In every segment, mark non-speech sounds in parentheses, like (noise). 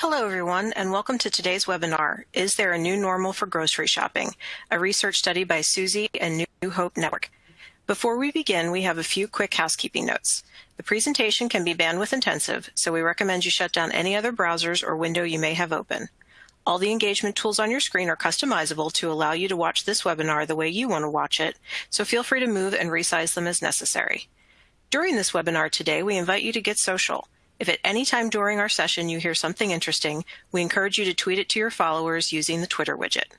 Hello, everyone, and welcome to today's webinar, Is There a New Normal for Grocery Shopping? A research study by Suzy and New Hope Network. Before we begin, we have a few quick housekeeping notes. The presentation can be bandwidth intensive, so we recommend you shut down any other browsers or window you may have open. All the engagement tools on your screen are customizable to allow you to watch this webinar the way you want to watch it, so feel free to move and resize them as necessary. During this webinar today, we invite you to get social. If at any time during our session you hear something interesting, we encourage you to tweet it to your followers using the Twitter widget.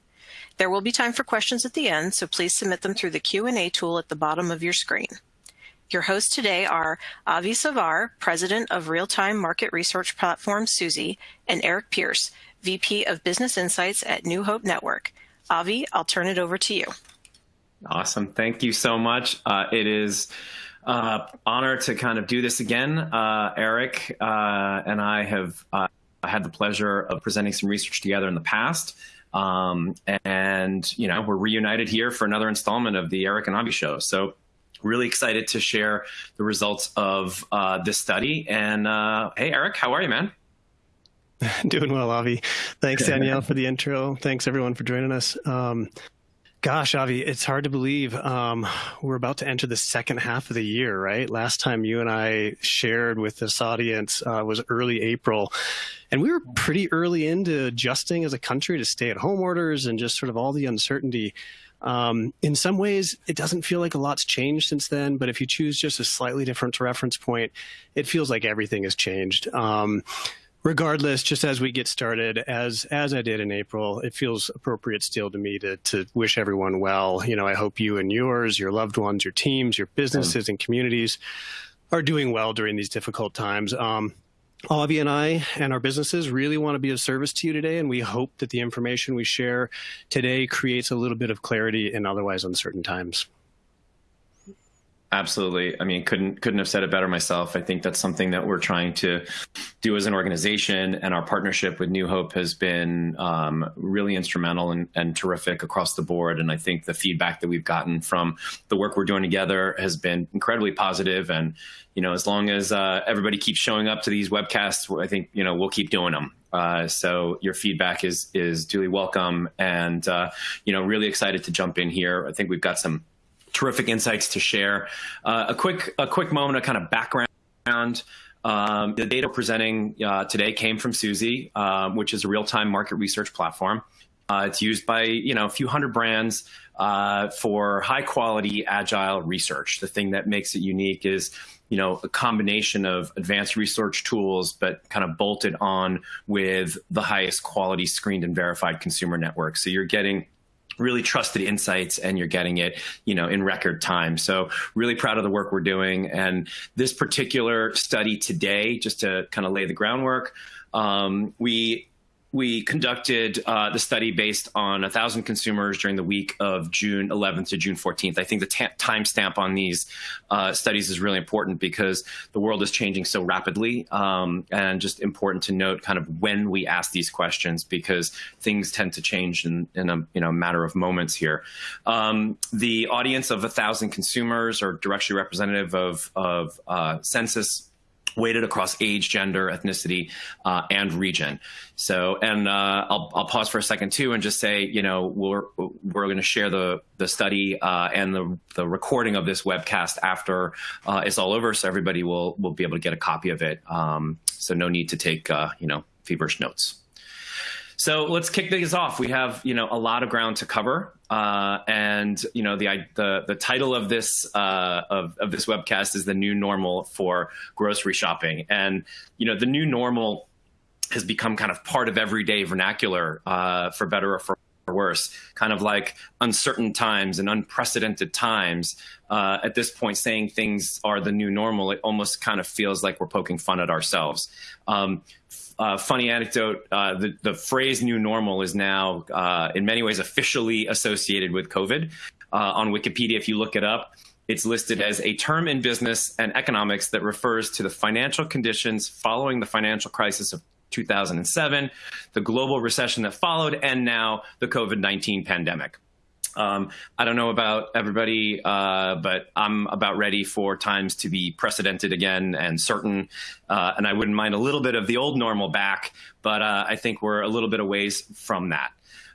There will be time for questions at the end, so please submit them through the Q&A tool at the bottom of your screen. Your hosts today are Avi Savar, President of Real-Time Market Research Platform Suzy, and Eric Pierce, VP of Business Insights at New Hope Network. Avi, I'll turn it over to you. Awesome. Thank you so much. Uh, it is uh, honor to kind of do this again. Uh, Eric uh, and I have uh, had the pleasure of presenting some research together in the past. Um, and, you know, we're reunited here for another installment of the Eric and Avi Show. So really excited to share the results of uh, this study. And hey, Eric, how are you, man? (laughs) Doing well, Avi. Thanks, Danielle, for the intro. Thanks, everyone, for joining us. Um, Gosh, Avi, it's hard to believe um, we're about to enter the second half of the year, right? Last time you and I shared with this audience uh, was early April, and we were pretty early into adjusting as a country to stay at home orders and just sort of all the uncertainty. Um, in some ways, it doesn't feel like a lot's changed since then, but if you choose just a slightly different reference point, it feels like everything has changed. Um, regardless, just as we get started, as as I did in April, it feels appropriate still to me to to wish everyone well. You know, I hope you and yours, your loved ones, your teams, your businesses and communities are doing well during these difficult times. Um, Avi and I and our businesses really want to be of service to you today, and we hope that the information we share today creates a little bit of clarity in otherwise uncertain times. Absolutely. I mean, couldn't couldn't have said it better myself. I think that's something that we're trying to do as an organization, and our partnership with New Hope has been um, really instrumental and, and terrific across the board. And I think the feedback that we've gotten from the work we're doing together has been incredibly positive. And you know, as long as uh, everybody keeps showing up to these webcasts, I think you know we'll keep doing them. Uh, so your feedback is is duly welcome, and uh, you know, really excited to jump in here. I think we've got some terrific insights to share. Uh, a quick a quick moment of kind of background. Um, the data presenting uh, today came from Suzy, uh, which is a real-time market research platform. Uh, it's used by you know a few hundred brands uh, for high-quality, agile research. The thing that makes it unique is you know a combination of advanced research tools, but kind of bolted on with the highest quality screened and verified consumer network. So you're getting really trusted insights and you're getting it, you know, in record time. So really proud of the work we're doing. And this particular study today, just to kind of lay the groundwork, um, we we conducted uh, the study based on 1,000 consumers during the week of June 11th to June 14th. I think the timestamp on these uh, studies is really important because the world is changing so rapidly um, and just important to note kind of when we ask these questions because things tend to change in, in a you know, matter of moments here. Um, the audience of 1,000 consumers are directly representative of, of uh, census weighted across age, gender, ethnicity, uh, and region. So, and uh, I'll, I'll pause for a second too and just say, you know, we're we're going to share the the study uh, and the the recording of this webcast after uh, it's all over, so everybody will will be able to get a copy of it. Um, so, no need to take uh, you know feverish notes. So let's kick things off. We have you know a lot of ground to cover, uh, and you know the the the title of this uh, of of this webcast is the new normal for grocery shopping, and you know the new normal has become kind of part of everyday vernacular, uh, for better or for worse, kind of like uncertain times and unprecedented times. Uh, at this point, saying things are the new normal, it almost kind of feels like we're poking fun at ourselves. Um, uh, funny anecdote, uh, the, the phrase new normal is now uh, in many ways officially associated with COVID. Uh, on Wikipedia, if you look it up, it's listed as a term in business and economics that refers to the financial conditions following the financial crisis of 2007, the global recession that followed, and now the COVID 19 pandemic. Um, I don't know about everybody, uh, but I'm about ready for times to be precedented again and certain. Uh, and I wouldn't mind a little bit of the old normal back, but uh, I think we're a little bit away from that.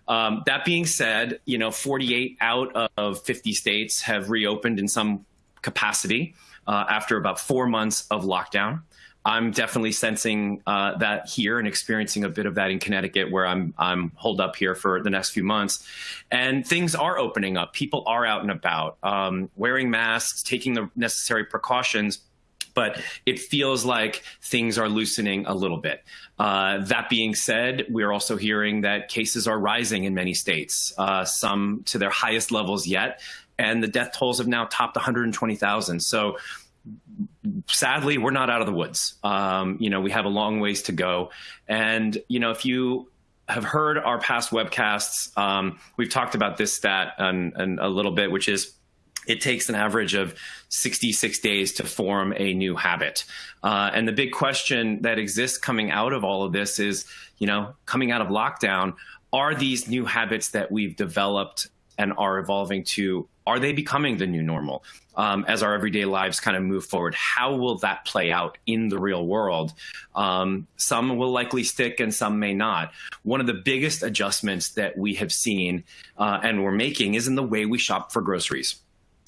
Um, that being said, you know, 48 out of 50 states have reopened in some capacity uh, after about four months of lockdown. I'm definitely sensing uh, that here and experiencing a bit of that in Connecticut, where I'm I'm holed up here for the next few months, and things are opening up. People are out and about, um, wearing masks, taking the necessary precautions. But it feels like things are loosening a little bit. Uh, that being said, we're also hearing that cases are rising in many states, uh, some to their highest levels yet, and the death tolls have now topped 120,000. So sadly, we're not out of the woods. Um, you know, we have a long ways to go. And, you know, if you have heard our past webcasts, um, we've talked about this stat and, and a little bit, which is it takes an average of 66 days to form a new habit. Uh, and the big question that exists coming out of all of this is, you know, coming out of lockdown, are these new habits that we've developed and are evolving to, are they becoming the new normal? um, as our everyday lives kind of move forward. How will that play out in the real world? Um, some will likely stick and some may not. One of the biggest adjustments that we have seen uh, and we're making is in the way we shop for groceries.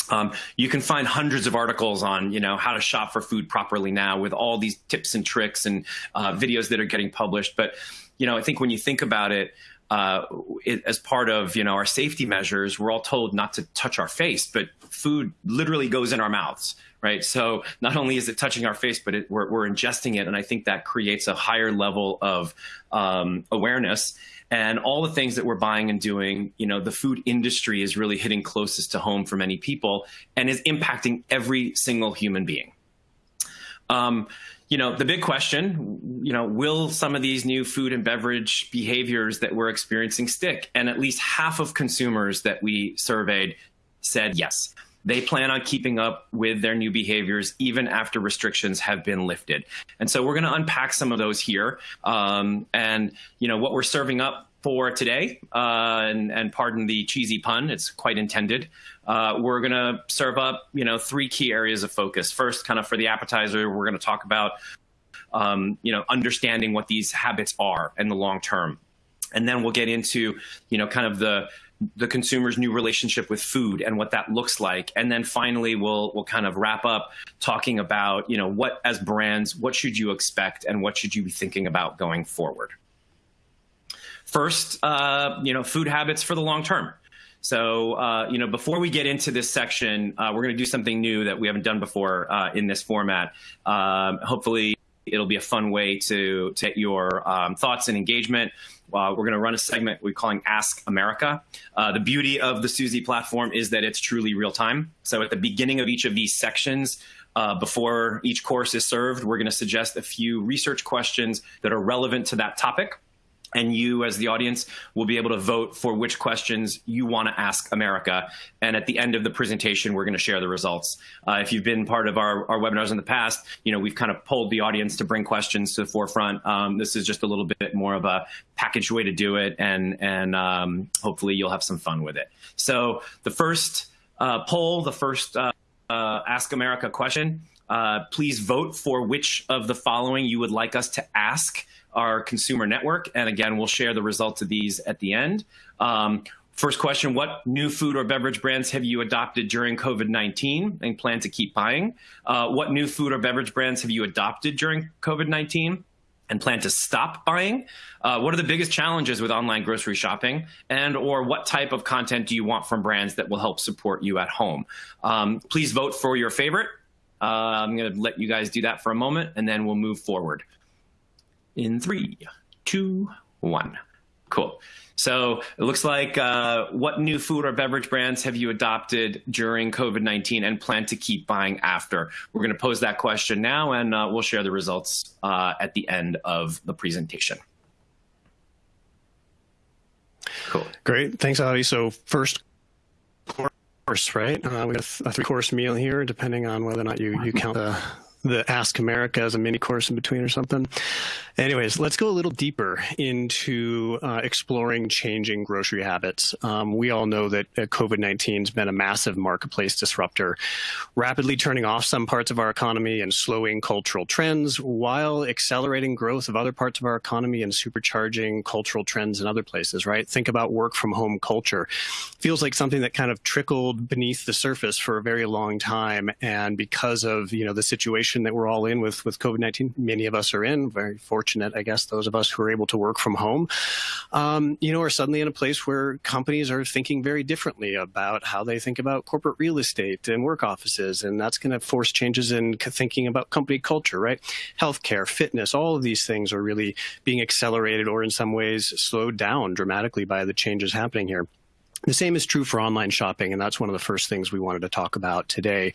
Um, you can find hundreds of articles on, you know, how to shop for food properly now with all these tips and tricks and uh, videos that are getting published. But, you know, I think when you think about it, uh, it, as part of you know our safety measures, we're all told not to touch our face, but food literally goes in our mouths, right? So not only is it touching our face, but it, we're, we're, ingesting it, and I think that creates a higher level of um, awareness. And all the things that we're buying and doing, you know, the food industry is really hitting closest to home for many people and is impacting every single human being. Um, you know, the big question, you know, will some of these new food and beverage behaviors that we're experiencing stick? And at least half of consumers that we surveyed said yes. They plan on keeping up with their new behaviors even after restrictions have been lifted. And so we're going to unpack some of those here. Um, and, you know, what we're serving up for today, uh, and, and, pardon the cheesy pun, it's quite intended. Uh, we're going to serve up, you know, three key areas of focus. First, kind of for the appetizer, we're going to talk about, um, you know, understanding what these habits are in the long term. And then we'll get into, you know, kind of the the consumer's new relationship with food and what that looks like. And then finally, we'll we'll kind of wrap up talking about, you know, what as brands, what should you expect and what should you be thinking about going forward. First, uh, you know, food habits for the long term. So, uh, you know, before we get into this section, uh, we're going to do something new that we haven't done before uh, in this format. Um, hopefully, it'll be a fun way to take your um, thoughts and engagement. Uh, we're going to run a segment we're calling Ask America. Uh, the beauty of the Suzy platform is that it's truly real time. So at the beginning of each of these sections, uh, before each course is served, we're going to suggest a few research questions that are relevant to that topic and you as the audience will be able to vote for which questions you want to ask America. And at the end of the presentation, we're going to share the results. Uh, if you've been part of our, our webinars in the past, you know, we've kind of pulled the audience to bring questions to the forefront. Um, this is just a little bit more of a packaged way to do it, and, and um, hopefully you'll have some fun with it. So the first uh, poll, the first uh, uh Ask America question, uh, please vote for which of the following you would like us to ask our consumer network. And again, we'll share the results of these at the end. Um, first question, what new food or beverage brands have you adopted during COVID-19 and plan to keep buying? Uh, what new food or beverage brands have you adopted during COVID-19? And plan to stop buying? Uh, what are the biggest challenges with online grocery shopping? And or what type of content do you want from brands that will help support you at home? Um, please vote for your favorite. Uh, I'm going to let you guys do that for a moment, and then we'll move forward in three, two, one. Cool. So it looks like uh, what new food or beverage brands have you adopted during COVID-19 and plan to keep buying after? We're going to pose that question now and uh, we'll share the results uh, at the end of the presentation. Cool. Great. Thanks, Avi. So first course, right? Uh, we got a three course meal here, depending on whether or not you, you count the the Ask America as a mini course in between or something. Anyways, let's go a little deeper into uh, exploring changing grocery habits. Um, we all know that uh, COVID 19 has been a massive marketplace disruptor, rapidly turning off some parts of our economy and slowing cultural trends while accelerating growth of other parts of our economy and supercharging cultural trends in other places, right? Think about work from home culture. Feels like something that kind of trickled beneath the surface for a very long time. And because of, you know, the situation that we're all in with, with COVID-19, many of us are in, very fortunate, I guess, those of us who are able to work from home, um, you know, are suddenly in a place where companies are thinking very differently about how they think about corporate real estate and work offices. And that's going to force changes in thinking about company culture, right? Healthcare, fitness, all of these things are really being accelerated or in some ways slowed down dramatically by the changes happening here. The same is true for online shopping, and that's one of the first things we wanted to talk about today.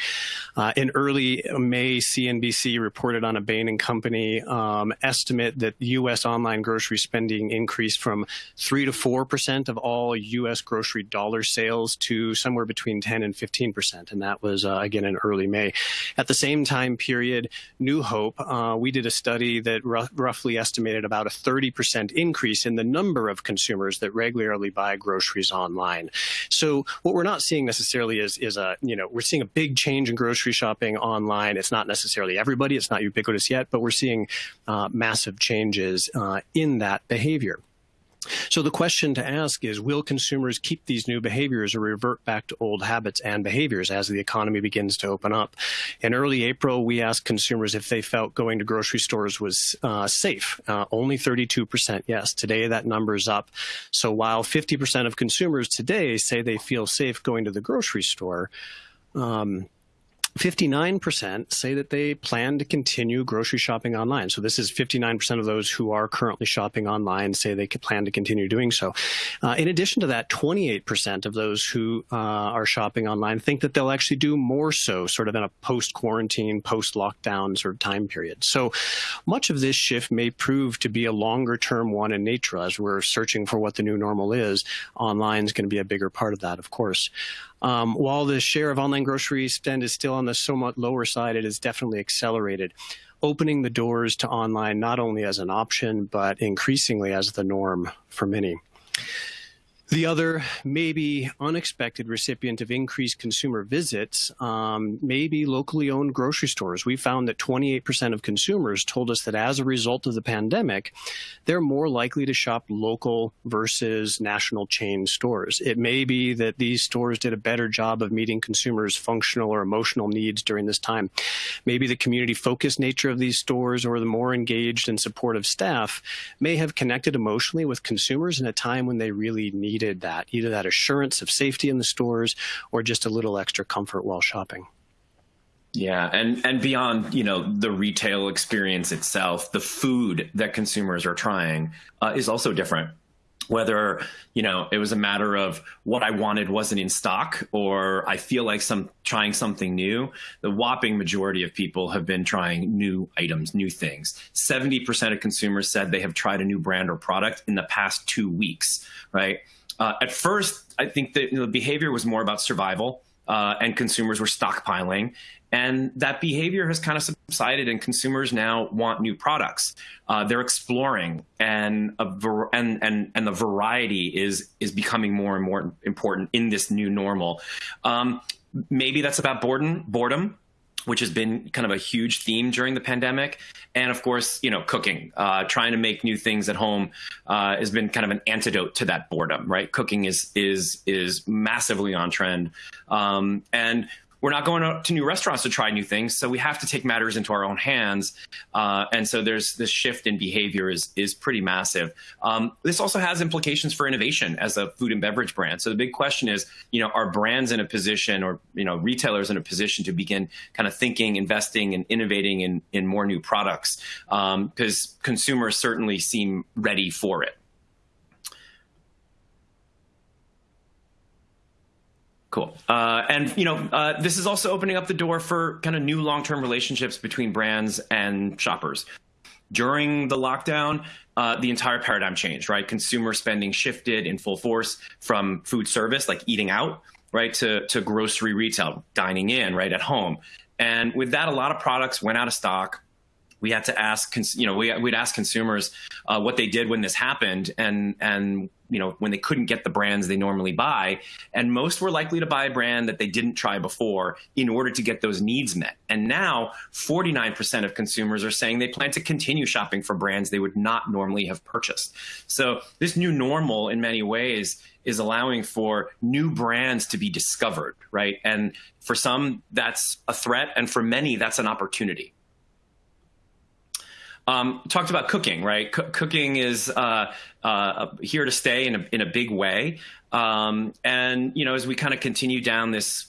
Uh, in early May, CNBC reported on a Bain and Company um, estimate that U.S. online grocery spending increased from 3 to 4 percent of all U.S. grocery dollar sales to somewhere between 10 and 15 percent, and that was, uh, again, in early May. At the same time period, New Hope, uh, we did a study that roughly estimated about a 30 percent increase in the number of consumers that regularly buy groceries online online. So what we're not seeing necessarily is is a you know we're seeing a big change in grocery shopping online. It's not necessarily everybody. It's not ubiquitous yet, but we're seeing uh, massive changes uh, in that behavior. So the question to ask is, will consumers keep these new behaviors or revert back to old habits and behaviors as the economy begins to open up? In early April, we asked consumers if they felt going to grocery stores was uh, safe. Uh, only 32% yes. Today, that number is up. So while 50% of consumers today say they feel safe going to the grocery store, um, 59% say that they plan to continue grocery shopping online. So this is 59% of those who are currently shopping online say they plan to continue doing so. Uh, in addition to that, 28% of those who uh, are shopping online think that they'll actually do more so, sort of in a post-quarantine, post-lockdown sort of time period. So much of this shift may prove to be a longer-term one in nature as we're searching for what the new normal is. Online is going to be a bigger part of that, of course. Um, while the share of online grocery spend is still on the somewhat lower side, it has definitely accelerated, opening the doors to online not only as an option, but increasingly as the norm for many. The other, maybe unexpected recipient of increased consumer visits um, may be locally owned grocery stores. We found that 28% of consumers told us that as a result of the pandemic, they're more likely to shop local versus national chain stores. It may be that these stores did a better job of meeting consumers' functional or emotional needs during this time. Maybe the community focused nature of these stores or the more engaged and supportive staff may have connected emotionally with consumers in a time when they really need needed that, either that assurance of safety in the stores or just a little extra comfort while shopping. Yeah, and and beyond you know the retail experience itself, the food that consumers are trying uh, is also different. Whether you know it was a matter of what I wanted wasn't in stock, or I feel like some trying something new, the whopping majority of people have been trying new items, new things. Seventy percent of consumers said they have tried a new brand or product in the past two weeks. Right uh, at first, I think that you know, the behavior was more about survival, uh, and consumers were stockpiling. And that behavior has kind of subsided, and consumers now want new products. Uh, they're exploring, and and and and the variety is is becoming more and more important in this new normal. Um, maybe that's about boredom. Boredom which has been kind of a huge theme during the pandemic. And of course, you know, cooking, uh, trying to make new things at home uh, has been kind of an antidote to that boredom, right? Cooking is is is massively on trend, um, and we're not going to new restaurants to try new things, so we have to take matters into our own hands. Uh, and so there's this shift in behavior is is pretty massive. Um, this also has implications for innovation as a food and beverage brand. So the big question is, you know, are brands in a position, or you know, retailers in a position to begin kind of thinking, investing, and innovating in in more new products? Because um, consumers certainly seem ready for it. Cool. Uh, and you know, uh, this is also opening up the door for kind of new long-term relationships between brands and shoppers. During the lockdown, uh, the entire paradigm changed, right? Consumer spending shifted in full force from food service, like eating out, right, to to grocery retail, dining in, right, at home. And with that, a lot of products went out of stock we had to ask, you know, we, would ask consumers uh, what they did when this happened, and and you know when they couldn't get the brands they normally buy, and most were likely to buy a brand that they didn't try before in order to get those needs met. And now, 49% of consumers are saying they plan to continue shopping for brands they would not normally have purchased. So this new normal, in many ways, is allowing for new brands to be discovered, right? And for some, that's a threat, and for many, that's an opportunity. Um, talked about cooking, right? C cooking is uh, uh, here to stay in a, in a big way. Um, and, you know, as we kind of continue down this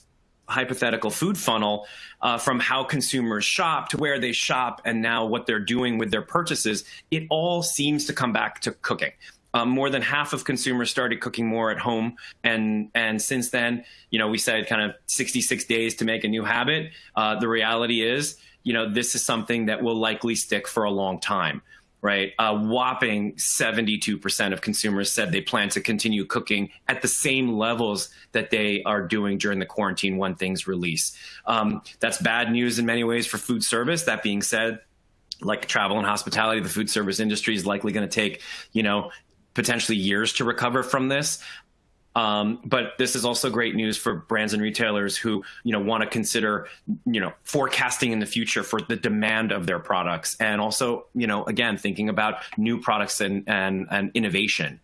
hypothetical food funnel uh, from how consumers shop to where they shop and now what they're doing with their purchases, it all seems to come back to cooking. Um, more than half of consumers started cooking more at home, and and since then, you know, we said kind of 66 days to make a new habit. Uh, the reality is, you know, this is something that will likely stick for a long time, right? A whopping 72% of consumers said they plan to continue cooking at the same levels that they are doing during the quarantine when things release. Um, that's bad news in many ways for food service. That being said, like travel and hospitality, the food service industry is likely going to take, you know, potentially years to recover from this. Um, but this is also great news for brands and retailers who, you know, want to consider, you know, forecasting in the future for the demand of their products, and also, you know, again, thinking about new products and and, and innovation.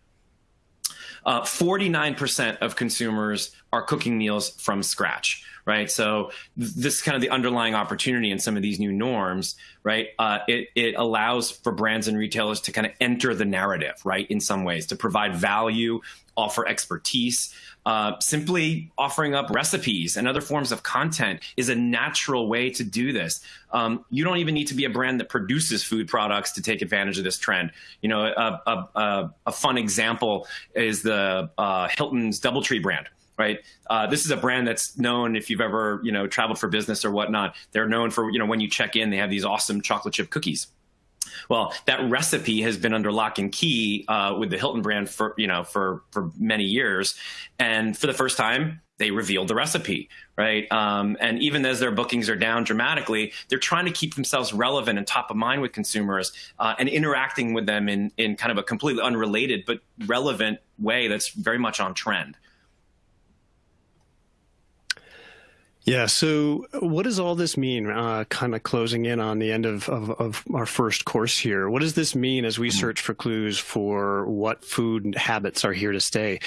49% uh, of consumers are cooking meals from scratch, right? So this is kind of the underlying opportunity in some of these new norms, right? Uh, it, it allows for brands and retailers to kind of enter the narrative, right? In some ways, to provide value, offer expertise. Uh, simply offering up recipes and other forms of content is a natural way to do this. Um, you don't even need to be a brand that produces food products to take advantage of this trend. You know, a, a, a, a fun example is the uh, Hilton's DoubleTree brand right? Uh, this is a brand that's known if you've ever, you know, traveled for business or whatnot. They're known for, you know, when you check in, they have these awesome chocolate chip cookies. Well, that recipe has been under lock and key uh, with the Hilton brand for you know for for many years, and for the first time, they revealed the recipe, right? Um, and even as their bookings are down dramatically, they're trying to keep themselves relevant and top of mind with consumers uh, and interacting with them in in kind of a completely unrelated but relevant way that's very much on trend. Yeah. So, what does all this mean? Uh, kind of closing in on the end of, of, of, our first course here. What does this mean as we mm-hmm. search for clues for what food habits are here to stay?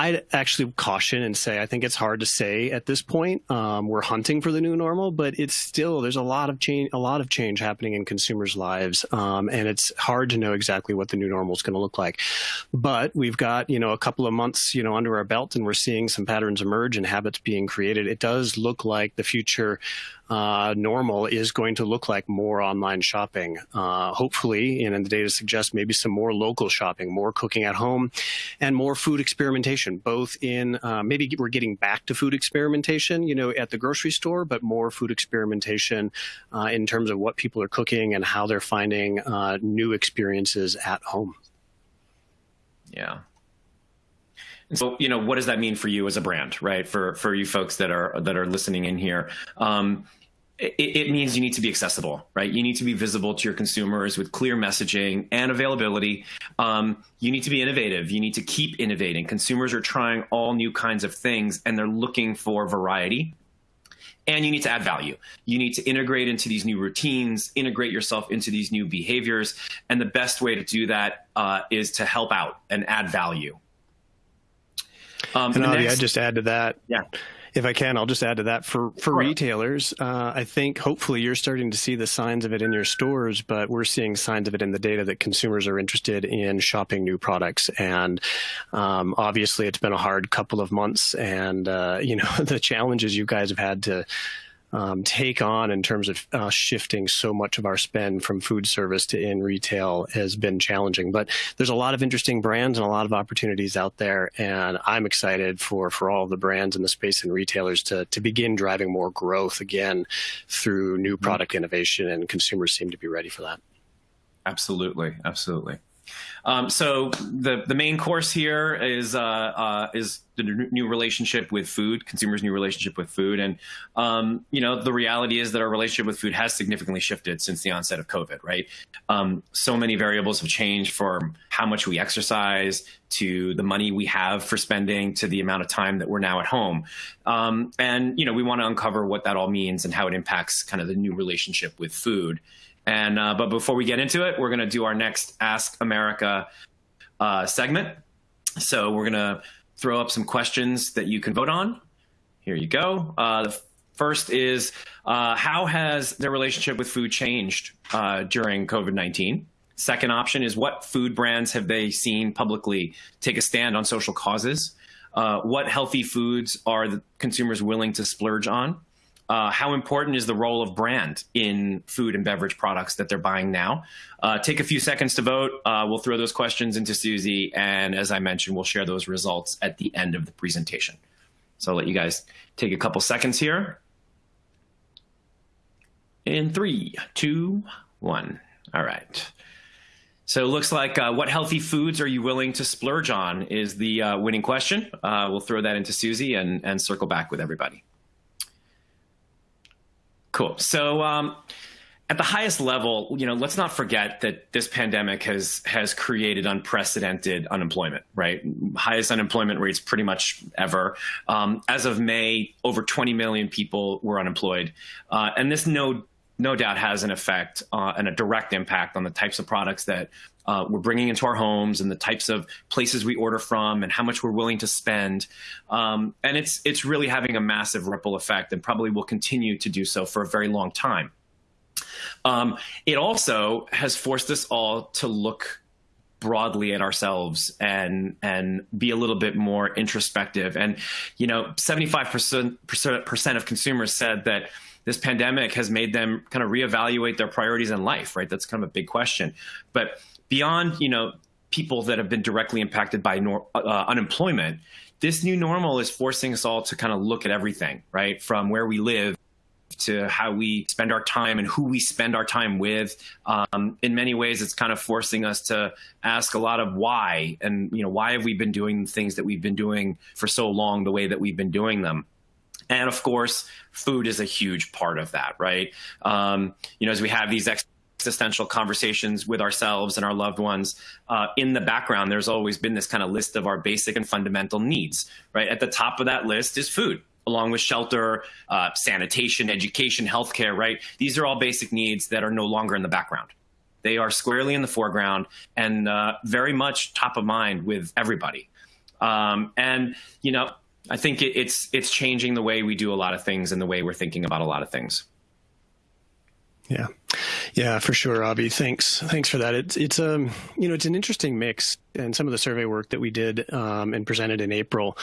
I'd actually caution and say I think it's hard to say at this point. Um, we're hunting for the new normal, but it's still there's a lot of change, a lot of change happening in consumers' lives, um, and it's hard to know exactly what the new normal is going to look like. But we've got you know a couple of months you know under our belt, and we're seeing some patterns emerge and habits being created. It does look like the future uh, normal is going to look like more online shopping. Uh, hopefully, and the data suggests maybe some more local shopping, more cooking at home, and more food experimentation. Both in uh, maybe we're getting back to food experimentation, you know, at the grocery store, but more food experimentation uh, in terms of what people are cooking and how they're finding uh, new experiences at home. Yeah. so, you know, what does that mean for you as a brand, right? For for you folks that are that are listening in here. Um, it, it, means you need to be accessible, right? You need to be visible to your consumers with clear messaging and availability. Um, you need to be innovative. You need to keep innovating. Consumers are trying all new kinds of things and they're looking for variety. And you need to add value. You need to integrate into these new routines, integrate yourself into these new behaviors. And the best way to do that uh, is to help out and add value. Um, and Avi, next, I'd just add to that. Yeah if I can, I'll just add to that for for retailers. Uh, I think hopefully you're starting to see the signs of it in your stores, but we're seeing signs of it in the data that consumers are interested in shopping new products. And um, obviously, it's been a hard couple of months, and uh, you know (laughs) the challenges you guys have had to um, take on in terms of uh, shifting so much of our spend from food service to in retail has been challenging. But there's a lot of interesting brands and a lot of opportunities out there, and I'm excited for for all the brands in the space and retailers to to begin driving more growth again through new mm-hmm. product innovation, and consumers seem to be ready for that. Absolutely, absolutely. Um, so the the main course here is uh, uh, is the new relationship with food, consumers' new relationship with food, and um, you know the reality is that our relationship with food has significantly shifted since the onset of COVID. Right, um, so many variables have changed from how much we exercise to the money we have for spending to the amount of time that we're now at home, um, and you know we want to uncover what that all means and how it impacts kind of the new relationship with food. And uh, but before we get into it, we're going to do our next Ask America uh, segment. So we're going to throw up some questions that you can vote on. Here you go. Uh, the first is uh, how has their relationship with food changed uh, during COVID 19? Second option is what food brands have they seen publicly take a stand on social causes? Uh, what healthy foods are the consumers willing to splurge on? Uh, how important is the role of brand in food and beverage products that they're buying now? Uh, take a few seconds to vote. Uh, we'll throw those questions into Suzy, and as I mentioned, we'll share those results at the end of the presentation. So I'll let you guys take a couple seconds here. In three, two, one. All right. So it looks like uh, what healthy foods are you willing to splurge on is the uh, winning question. Uh, we'll throw that into Suzy and, and circle back with everybody. Cool. So um, at the highest level, you know, let's not forget that this pandemic has has created unprecedented unemployment, right? Highest unemployment rates pretty much ever. Um, as of May, over 20 million people were unemployed, uh, and this no no doubt has an effect uh, and a direct impact on the types of products that uh, we're bringing into our homes and the types of places we order from and how much we're willing to spend. Um, and it's it's really having a massive ripple effect and probably will continue to do so for a very long time. Um, it also has forced us all to look broadly at ourselves and and be a little bit more introspective. And you know, 75% of consumers said that this pandemic has made them kind of reevaluate their priorities in life, right? That's kind of a big question. But beyond, you know, people that have been directly impacted by nor- uh, unemployment, this new normal is forcing us all to kind of look at everything, right? From where we live to how we spend our time and who we spend our time with. Um, in many ways, it's kind of forcing us to ask a lot of why and, you know, why have we been doing things that we've been doing for so long the way that we've been doing them? And of course, food is a huge part of that, right? Um, you know, as we have these existential conversations with ourselves and our loved ones, uh, in the background, there's always been this kind of list of our basic and fundamental needs, right? At the top of that list is food along with shelter, uh, sanitation, education, healthcare, right? These are all basic needs that are no longer in the background. They are squarely in the foreground and uh, very much top of mind with everybody. Um, and, you know, I think it, it's it's changing the way we do a lot of things and the way we're thinking about a lot of things. Yeah, yeah, for sure, Avi. Thanks, thanks for that. It's it's um you know it's an interesting mix, and some of the survey work that we did um, and presented in April,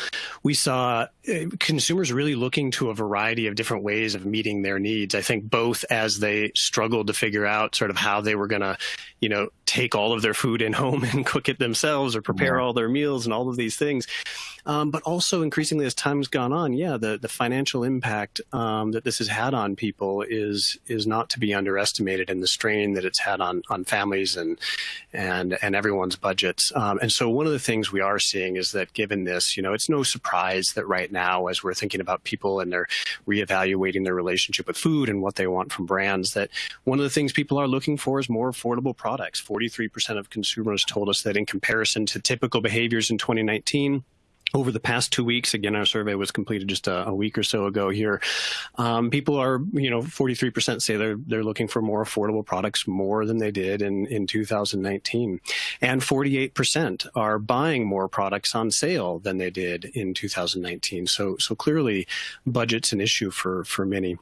we saw uh, consumers really looking to a variety of different ways of meeting their needs. I think both as they struggled to figure out sort of how they were going to, you know, take all of their food in (laughs) home and cook it themselves or prepare yeah. all their meals and all of these things. Um, but also increasingly as time's gone on, yeah, the, the financial impact um, that this has had on people is is not to be underestimated and the strain that it's had on on families and and and everyone's budgets. Um, and so one of the things we are seeing is that given this, you know, it's no surprise that right now, as we're thinking about people and they're reevaluating their relationship with food and what they want from brands, that one of the things people are looking for is more affordable products. 43% of consumers told us that in comparison to typical behaviors in 2019, over the past two weeks, again, our survey was completed just a, a week or so ago here. Um, people are, you know, 43% say they're they're looking for more affordable products more than they did in in 2019, and 48% are buying more products on sale than they did in 2019. So so clearly, budget's an issue for for many.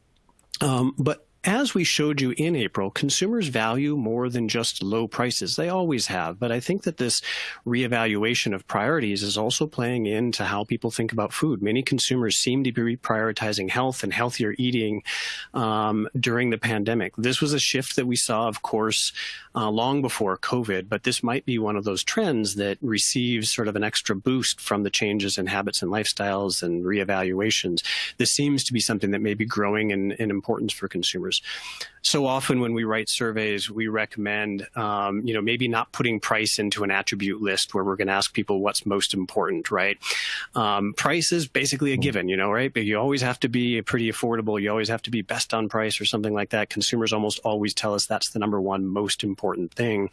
Um, but as we showed you in April, consumers value more than just low prices. They always have. But I think that this reevaluation of priorities is also playing into how people think about food. Many consumers seem to be prioritizing health and healthier eating um, during the pandemic. This was a shift that we saw, of course, uh, long before COVID, but this might be one of those trends that receives sort of an extra boost from the changes in habits and lifestyles and reevaluations. This seems to be something that may be growing in, in importance for consumers years so often when we write surveys, we recommend, um, you know, maybe not putting price into an attribute list where we're going to ask people what's most important, right? Um, price is basically a given, you know, right? But you always have to be pretty affordable. You always have to be best on price or something like that. Consumers almost always tell us that's the number one most important thing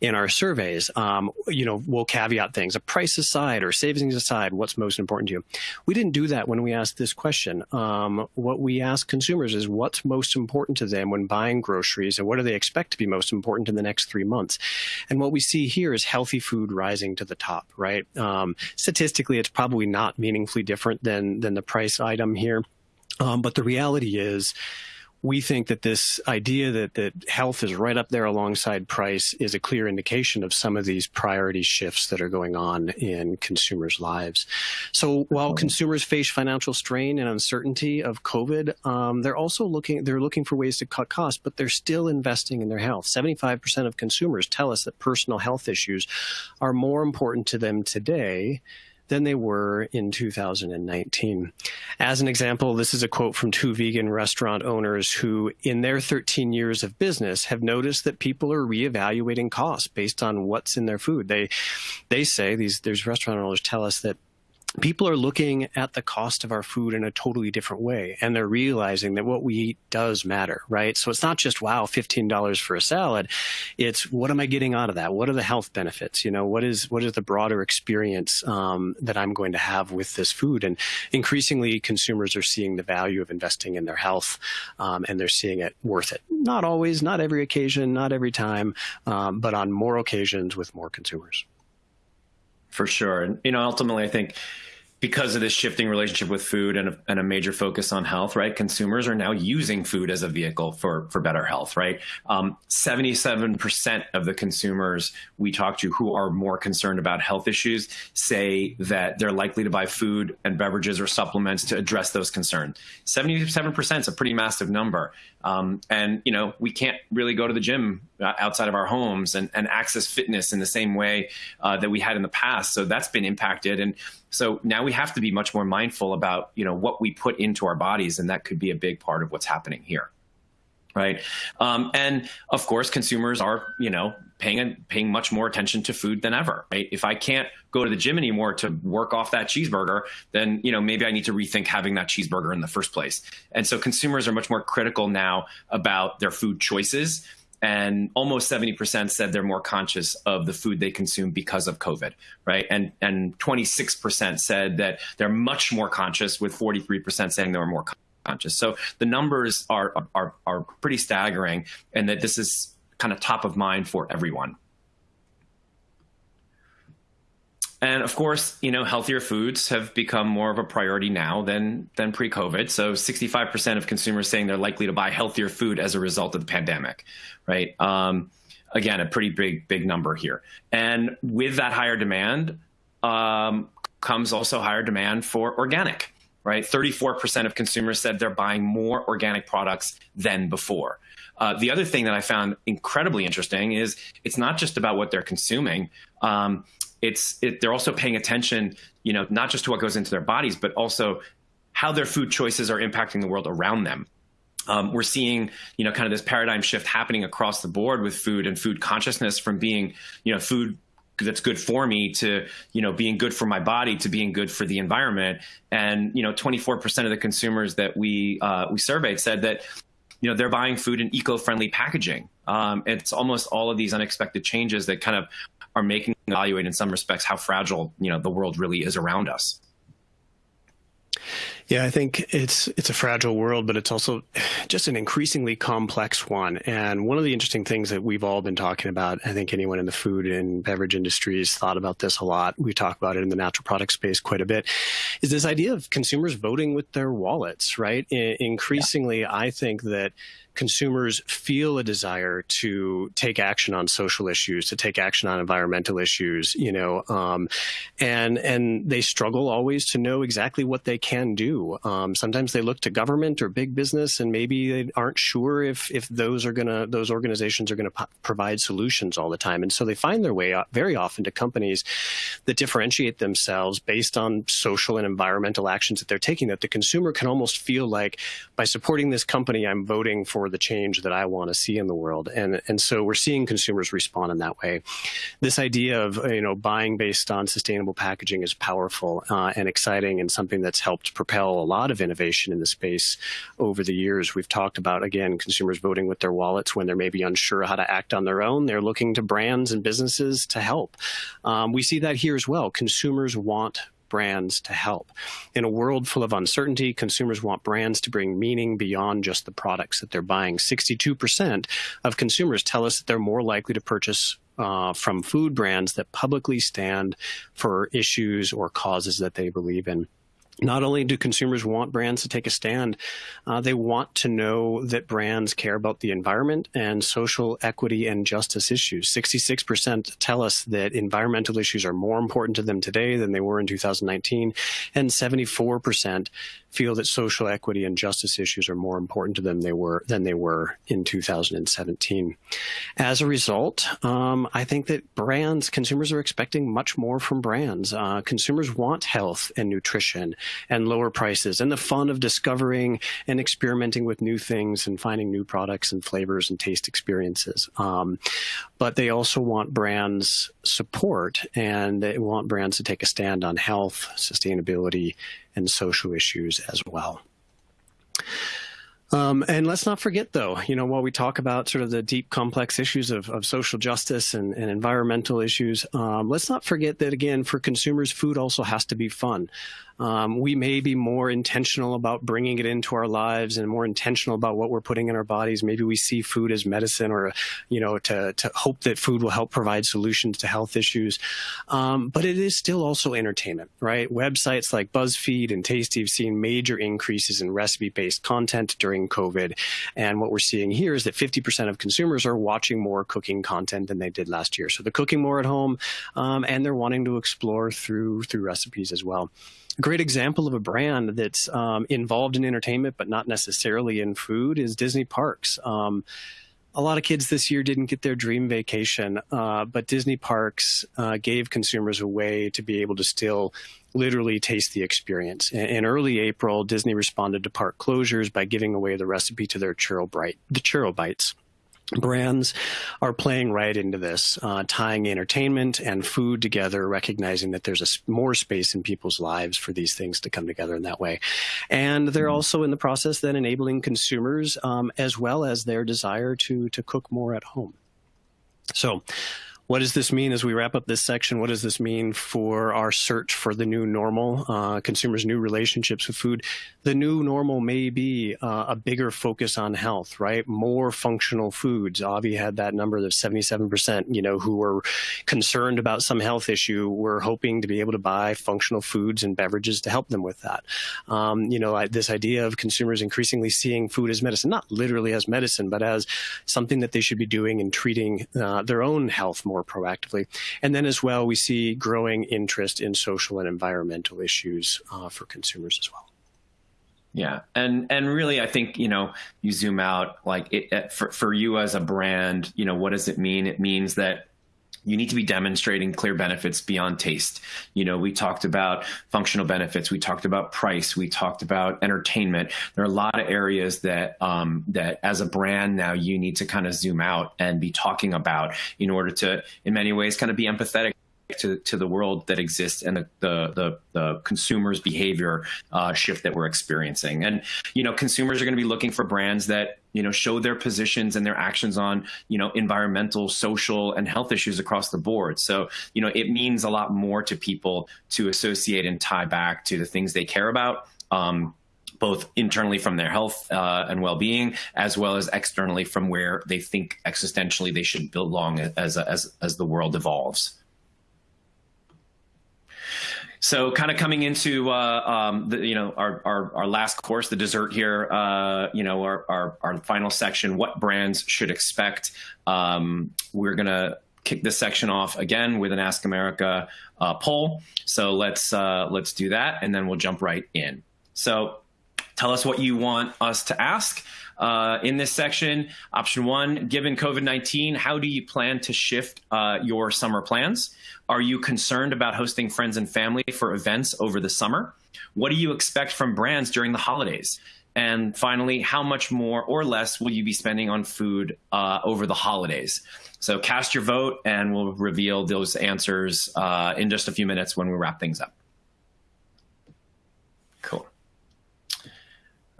in our surveys. Um, you know, we'll caveat things, a price aside or savings aside, what's most important to you? We didn't do that when we asked this question. Um, what we ask consumers is what's most important to them when buying groceries and what do they expect to be most important in the next three months? And what we see here is healthy food rising to the top, right? Um, statistically, it's probably not meaningfully different than, than the price item here. Um, but the reality is, we think that this idea that, that health is right up there alongside price is a clear indication of some of these priority shifts that are going on in consumers' lives. So while consumers face financial strain and uncertainty of COVID, um, they're also looking they're looking for ways to cut costs, but they're still investing in their health. 75% of consumers tell us that personal health issues are more important to them today than they were in 2019. As an example, this is a quote from two vegan restaurant owners who, in their 13 years of business, have noticed that people are reevaluating costs based on what's in their food. They, they say these, these restaurant owners tell us that people are looking at the cost of our food in a totally different way and they're realizing that what we eat does matter right? So it's not just wow $15 for a salad. It's what am i getting out of that? What are the health benefits? You know what is what is the broader experience um, that i'm going to have with this food? And increasingly consumers are seeing the value of investing in their health um, and they're seeing it worth it. Not always not every occasion not every time um, but on more occasions with more consumers for sure and you know ultimately i think because of this shifting relationship with food and a, and a, major focus on health, right? Consumers are now using food as a vehicle for for better health, right? Um, seventy-seven percent of the consumers we talk to who are more concerned about health issues say that they're likely to buy food and beverages or supplements to address those concerns. Seventy-seven percent is a pretty massive number, um, and you know we can't really go to the gym outside of our homes and, and access fitness in the same way uh, that we had in the past. So that's been impacted and so now we have to be much more mindful about, you know, what we put into our bodies, and that could be a big part of what's happening here. Right. Um, and of course, consumers are, you know, paying paying much more attention to food than ever. Right? If I can't go to the gym anymore to work off that cheeseburger, then you know maybe I need to rethink having that cheeseburger in the first place. And so consumers are much more critical now about their food choices and almost 70% said they're more conscious of the food they consume because of COVID, right? And and 26% said that they're much more conscious, with 43% saying they were more conscious. So the numbers are are are pretty staggering, and that this is kind of top of mind for everyone. And of course, you know, healthier foods have become more of a priority now than than pre-COVID. So 65% of consumers saying they're likely to buy healthier food as a result of the pandemic, right? Um, again, a pretty big big number here. And with that higher demand um, comes also higher demand for organic, right? 34% of consumers said they're buying more organic products than before. Uh, the other thing that I found incredibly interesting is it's not just about what they're consuming. Um, it's it, they're also paying attention, you know, not just to what goes into their bodies, but also how their food choices are impacting the world around them. Um, we're seeing, you know, kind of this paradigm shift happening across the board with food and food consciousness from being, you know, food that's good for me to you know being good for my body to being good for the environment and you know 24% of the consumers that we uh, we surveyed said that you know they're buying food in eco-friendly packaging um, it's almost all of these unexpected changes that kind of are making evaluate in some respects how fragile you know the world really is around us. Yeah, I think it's it's a fragile world, but it's also just an increasingly complex one. And one of the interesting things that we've all been talking about, I think anyone in the food and beverage industries thought about this a lot. We talk about it in the natural product space quite a bit. Is this idea of consumers voting with their wallets, right? I increasingly, yeah. I think that consumers feel a desire to take action on social issues, to take action on environmental issues, you know, um, and and they struggle always to know exactly what they can do. Um, sometimes they look to government or big business, and maybe they aren't sure if if those are gonna those organizations are gonna provide solutions all the time, and so they find their way very often to companies that differentiate themselves based on social and environmental actions that they're taking. That the consumer can almost feel like by supporting this company, I'm voting for for the change that I want to see in the world. And, and so we're seeing consumers respond in that way. This idea of, you know, buying based on sustainable packaging is powerful uh, and exciting and something that's helped propel a lot of innovation in the space over the years. We've talked about, again, consumers voting with their wallets when they're maybe unsure how to act on their own. They're looking to brands and businesses to help. Um, we see that here as well. Consumers want brands to help. In a world full of uncertainty, consumers want brands to bring meaning beyond just the products that they're buying. 62% of consumers tell us that they're more likely to purchase uh, from food brands that publicly stand for issues or causes that they believe in not only do consumers want brands to take a stand, uh, they want to know that brands care about the environment and social equity and justice issues. 66% tell us that environmental issues are more important to them today than they were in 2019, and 74% feel that social equity and justice issues are more important to them they were than they were in 2017. As a result, um, I think that brands, consumers are expecting much more from brands. Uh, consumers want health and nutrition and lower prices and the fun of discovering and experimenting with new things and finding new products and flavors and taste experiences. Um, but they also want brands support and they want brands to take a stand on health, sustainability, and social issues as well. Um, and let's not forget, though, you know, while we talk about sort of the deep, complex issues of, of social justice and, and environmental issues, um, let's not forget that, again, for consumers, food also has to be fun. Um, we may be more intentional about bringing it into our lives and more intentional about what we're putting in our bodies. Maybe we see food as medicine or, you know, to, to hope that food will help provide solutions to health issues. Um, but it is still also entertainment, right? Websites like BuzzFeed and Tasty have seen major increases in recipe-based content during COVID. And what we're seeing here is that 50% of consumers are watching more cooking content than they did last year. So they're cooking more at home um, and they're wanting to explore through, through recipes as well great example of a brand that's um, involved in entertainment but not necessarily in food is Disney Parks. Um, a lot of kids this year didn't get their dream vacation, uh, but Disney Parks uh, gave consumers a way to be able to still literally taste the experience. In, in, early April, Disney responded to park closures by giving away the recipe to their churro, bright, the churro bites brands are playing right into this, uh, tying entertainment and food together, recognizing that there's a more space in people's lives for these things to come together in that way. And they're mm-hmm. also in the process then enabling consumers um, as well as their desire to, to cook more at home. So what does this mean as we wrap up this section? What does this mean for our search for the new normal, uh, consumers' new relationships with food? The new normal may be uh, a bigger focus on health, right? More functional foods. Avi had that number of 77%, you know, who were concerned about some health issue were hoping to be able to buy functional foods and beverages to help them with that. Um, you know, I, this idea of consumers increasingly seeing food as medicine, not literally as medicine, but as something that they should be doing and treating uh, their own health more more proactively. And then as well, we see growing interest in social and environmental issues uh, for consumers as well. Yeah, and and really, I think you know you zoom out like it, for for you as a brand, you know what does it mean? It means that you need to be demonstrating clear benefits beyond taste. You know, we talked about functional benefits, we talked about price, we talked about entertainment. There are a lot of areas that um, that as a brand now you need to kind of zoom out and be talking about in order to, in many ways, kind of be empathetic to, to the world that exists and the, the, the, the consumer's behavior uh, shift that we're experiencing. And, you know, consumers are going to be looking for brands that, you know, show their positions and their actions on, you know, environmental, social, and health issues across the board. So, you know, it means a lot more to people to associate and tie back to the things they care about. Um, both internally from their health uh, and well-being, as well as externally from where they think existentially they should belong as as as the world evolves. So kind of coming into uh, um, the, you know our, our, our last course, the dessert here, uh, you know our, our, our final section, what brands should expect. Um, we're gonna kick this section off again with an Ask America uh, poll. So let's uh, let's do that, and then we'll jump right in. So tell us what you want us to ask. Uh, in this section. Option one, given COVID-19, how do you plan to shift uh, your summer plans? Are you concerned about hosting friends and family for events over the summer? What do you expect from brands during the holidays? And finally, how much more or less will you be spending on food uh, over the holidays? So cast your vote and we'll reveal those answers uh, in just a few minutes when we wrap things up. Cool.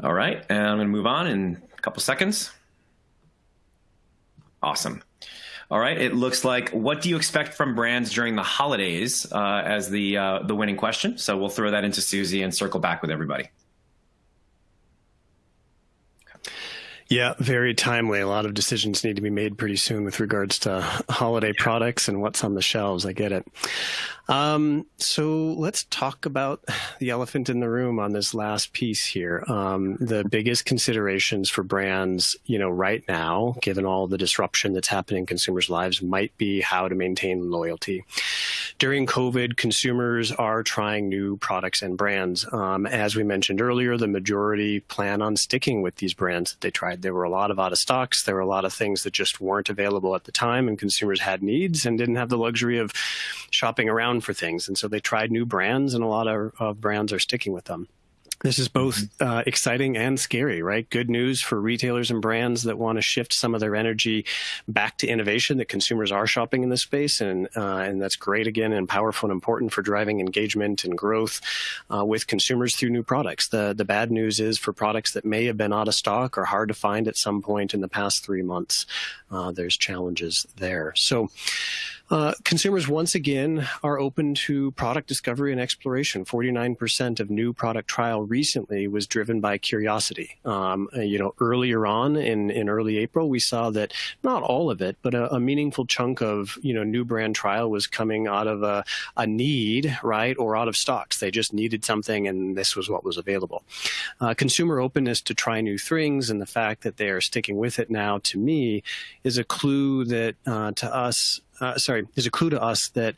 All right, and I'm gonna move on in a couple seconds. Awesome. All right, it looks like what do you expect from brands during the holidays uh, as the uh, the winning question. So we'll throw that into Suzy and circle back with everybody. Yeah, very timely. A lot of decisions need to be made pretty soon with regards to holiday yeah. products and what's on the shelves. I get it. Um, so let's talk about the elephant in the room on this last piece here. Um, the biggest considerations for brands, you know, right now, given all the disruption that's happening in consumers' lives, might be how to maintain loyalty. During COVID, consumers are trying new products and brands. Um, as we mentioned earlier, the majority plan on sticking with these brands that they tried. There were a lot of out of stocks. There were a lot of things that just weren't available at the time, and consumers had needs and didn't have the luxury of shopping around for things. And so they tried new brands, and a lot of, of brands are sticking with them. This is both mm-hmm. uh, exciting and scary, right? Good news for retailers and brands that want to shift some of their energy back to innovation. That consumers are shopping in this space, and uh, and that's great again and powerful and important for driving engagement and growth uh, with consumers through new products. The the bad news is for products that may have been out of stock or hard to find at some point in the past three months, uh, there's challenges there. So. Uh, consumers once again are open to product discovery and exploration. 49% of new product trial recently was driven by curiosity. Um, you know, earlier on in, in early April, we saw that not all of it, but a, a meaningful chunk of, you know, new brand trial was coming out of a, a, need, right, or out of stocks. They just needed something and this was what was available. Uh, consumer openness to try new things and the fact that they are sticking with it now, to me, is a clue that uh, to us uh, sorry, is a clue to us that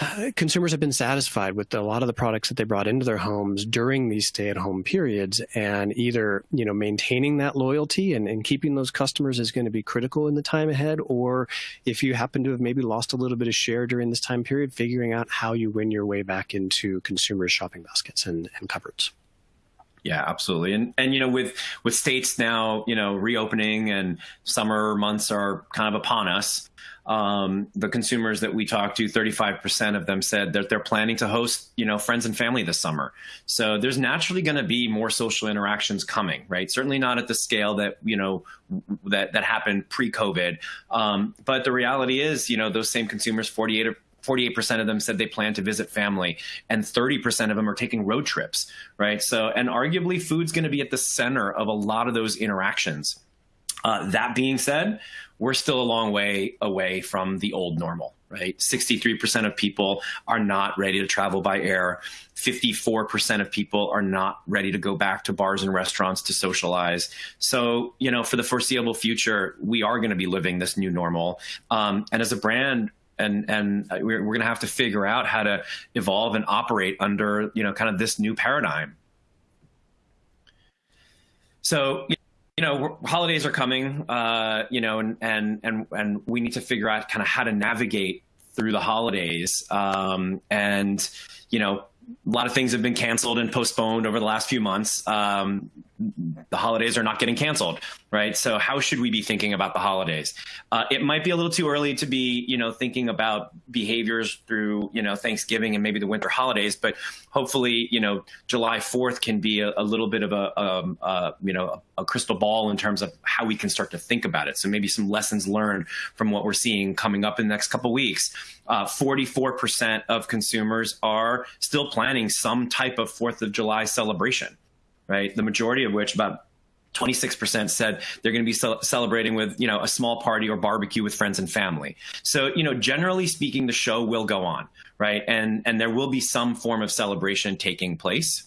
uh, consumers have been satisfied with a lot of the products that they brought into their homes during these stay-at-home periods and either you know maintaining that loyalty and, and keeping those customers is going to be critical in the time ahead or if you happen to have maybe lost a little bit of share during this time period figuring out how you win your way back into consumers shopping baskets and, and cupboards yeah, absolutely. And and you know, with with states now, you know, reopening and summer months are kind of upon us. Um, the consumers that we talked to, 35% of them said that they're planning to host, you know, friends and family this summer. So there's naturally going to be more social interactions coming, right? Certainly not at the scale that, you know, that, that happened pre-COVID. Um, but the reality is, you know, those same consumers, 48 48% of them said they plan to visit family and 30% of them are taking road trips, right? So, and arguably food's going to be at the center of a lot of those interactions. Uh, that being said, we're still a long way away from the old normal, right? 63% of people are not ready to travel by air. 54% of people are not ready to go back to bars and restaurants to socialize. So, you know, for the foreseeable future, we are going to be living this new normal. Um, and as a brand, and and we're, we're going to have to figure out how to evolve and operate under you know kind of this new paradigm. So you know holidays are coming, uh, you know, and and and and we need to figure out kind of how to navigate through the holidays, um, and you know a lot of things have been canceled and postponed over the last few months. Um, the holidays are not getting canceled, right? So how should we be thinking about the holidays? Uh, it might be a little too early to be, you know, thinking about behaviors through, you know, Thanksgiving and maybe the winter holidays, but hopefully, you know, July 4th can be a, a little bit of a, um, uh, you know, a, a, crystal ball in terms of how we can start to think about it. So maybe some lessons learned from what we're seeing coming up in the next couple weeks. 44% uh, of consumers are still planning some type of 4th of July celebration right? The majority of which, about 26% said they're going to be celebrating with, you know, a small party or barbecue with friends and family. So, you know, generally speaking, the show will go on, right? And and there will be some form of celebration taking place.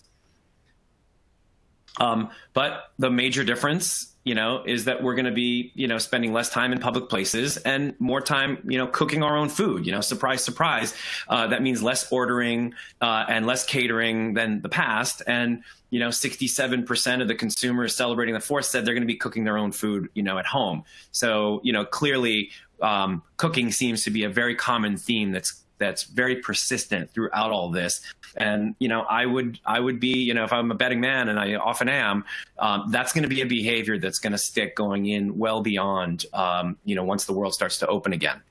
Um, but the major difference, you know, is that we're going to be, you know, spending less time in public places and more time, you know, cooking our own food. You know, surprise, surprise. Uh, that means less ordering uh, and less catering than the past. And you know, 67% of the consumers celebrating the fourth said they're going to be cooking their own food, you know, at home. So, you know, clearly um, cooking seems to be a very common theme that's that's very persistent throughout all this. And you know, I would I would be you know if I'm a betting man, and I often am, um, that's going to be a behavior that's going to stick going in well beyond um, you know once the world starts to open again.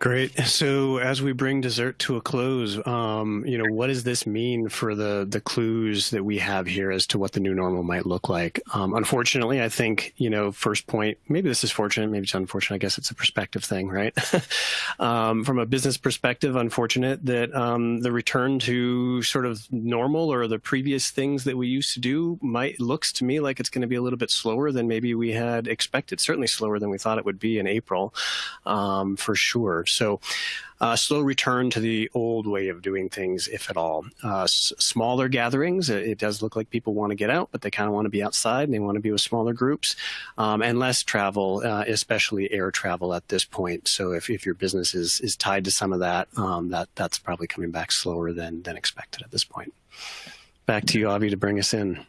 Great. So as we bring dessert to a close, um, you know, what does this mean for the the clues that we have here as to what the new normal might look like? Um, unfortunately, I think you know, first point, maybe this is fortunate, maybe it's unfortunate. I guess it's a perspective thing, right? (laughs) um, from a business perspective, unfortunate that um, the return to sort of normal or the previous things that we used to do might looks to me like it's going to be a little bit slower than maybe we had expected. Certainly slower than we thought it would be in April, um, for sure. So uh, slow return to the old way of doing things, if at all. Uh, smaller gatherings, it does look like people want to get out, but they kind of want to be outside and they want to be with smaller groups, um, and less travel, uh, especially air travel at this point. So if, if your business is, is tied to some of that, um, that that's probably coming back slower than, than expected at this point. Back to you, Avi, to bring us in.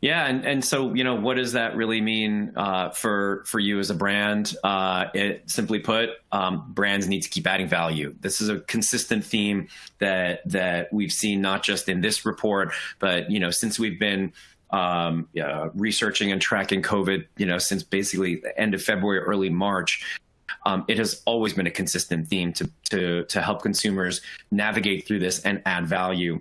Yeah, and, and so you know, what does that really mean uh, for for you as a brand? Uh, it simply put, um, brands need to keep adding value. This is a consistent theme that that we've seen not just in this report, but you know, since we've been um, uh, researching and tracking COVID, you know, since basically the end of February, early March. Um, it has always been a consistent theme to to to help consumers navigate through this and add value.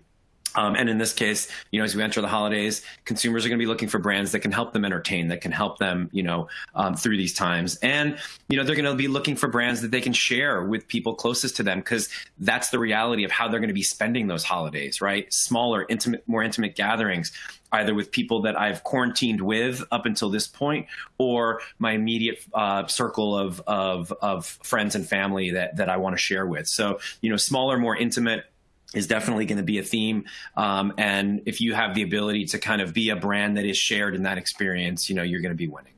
Um, and in this case, you know, as we enter the holidays, consumers are going to be looking for brands that can help them entertain, that can help them, you know, um, through these times. And, you know, they're going to be looking for brands that they can share with people closest to them because that's the reality of how they're going to be spending those holidays, right? Smaller, intimate, more intimate gatherings, either with people that I've quarantined with up until this point or my immediate uh, circle of, of, of friends and family that, that I want to share with. So, you know, smaller, more intimate, is definitely going to be a theme. Um, and if you have the ability to kind of be a brand that is shared in that experience, you know, you're going to be winning.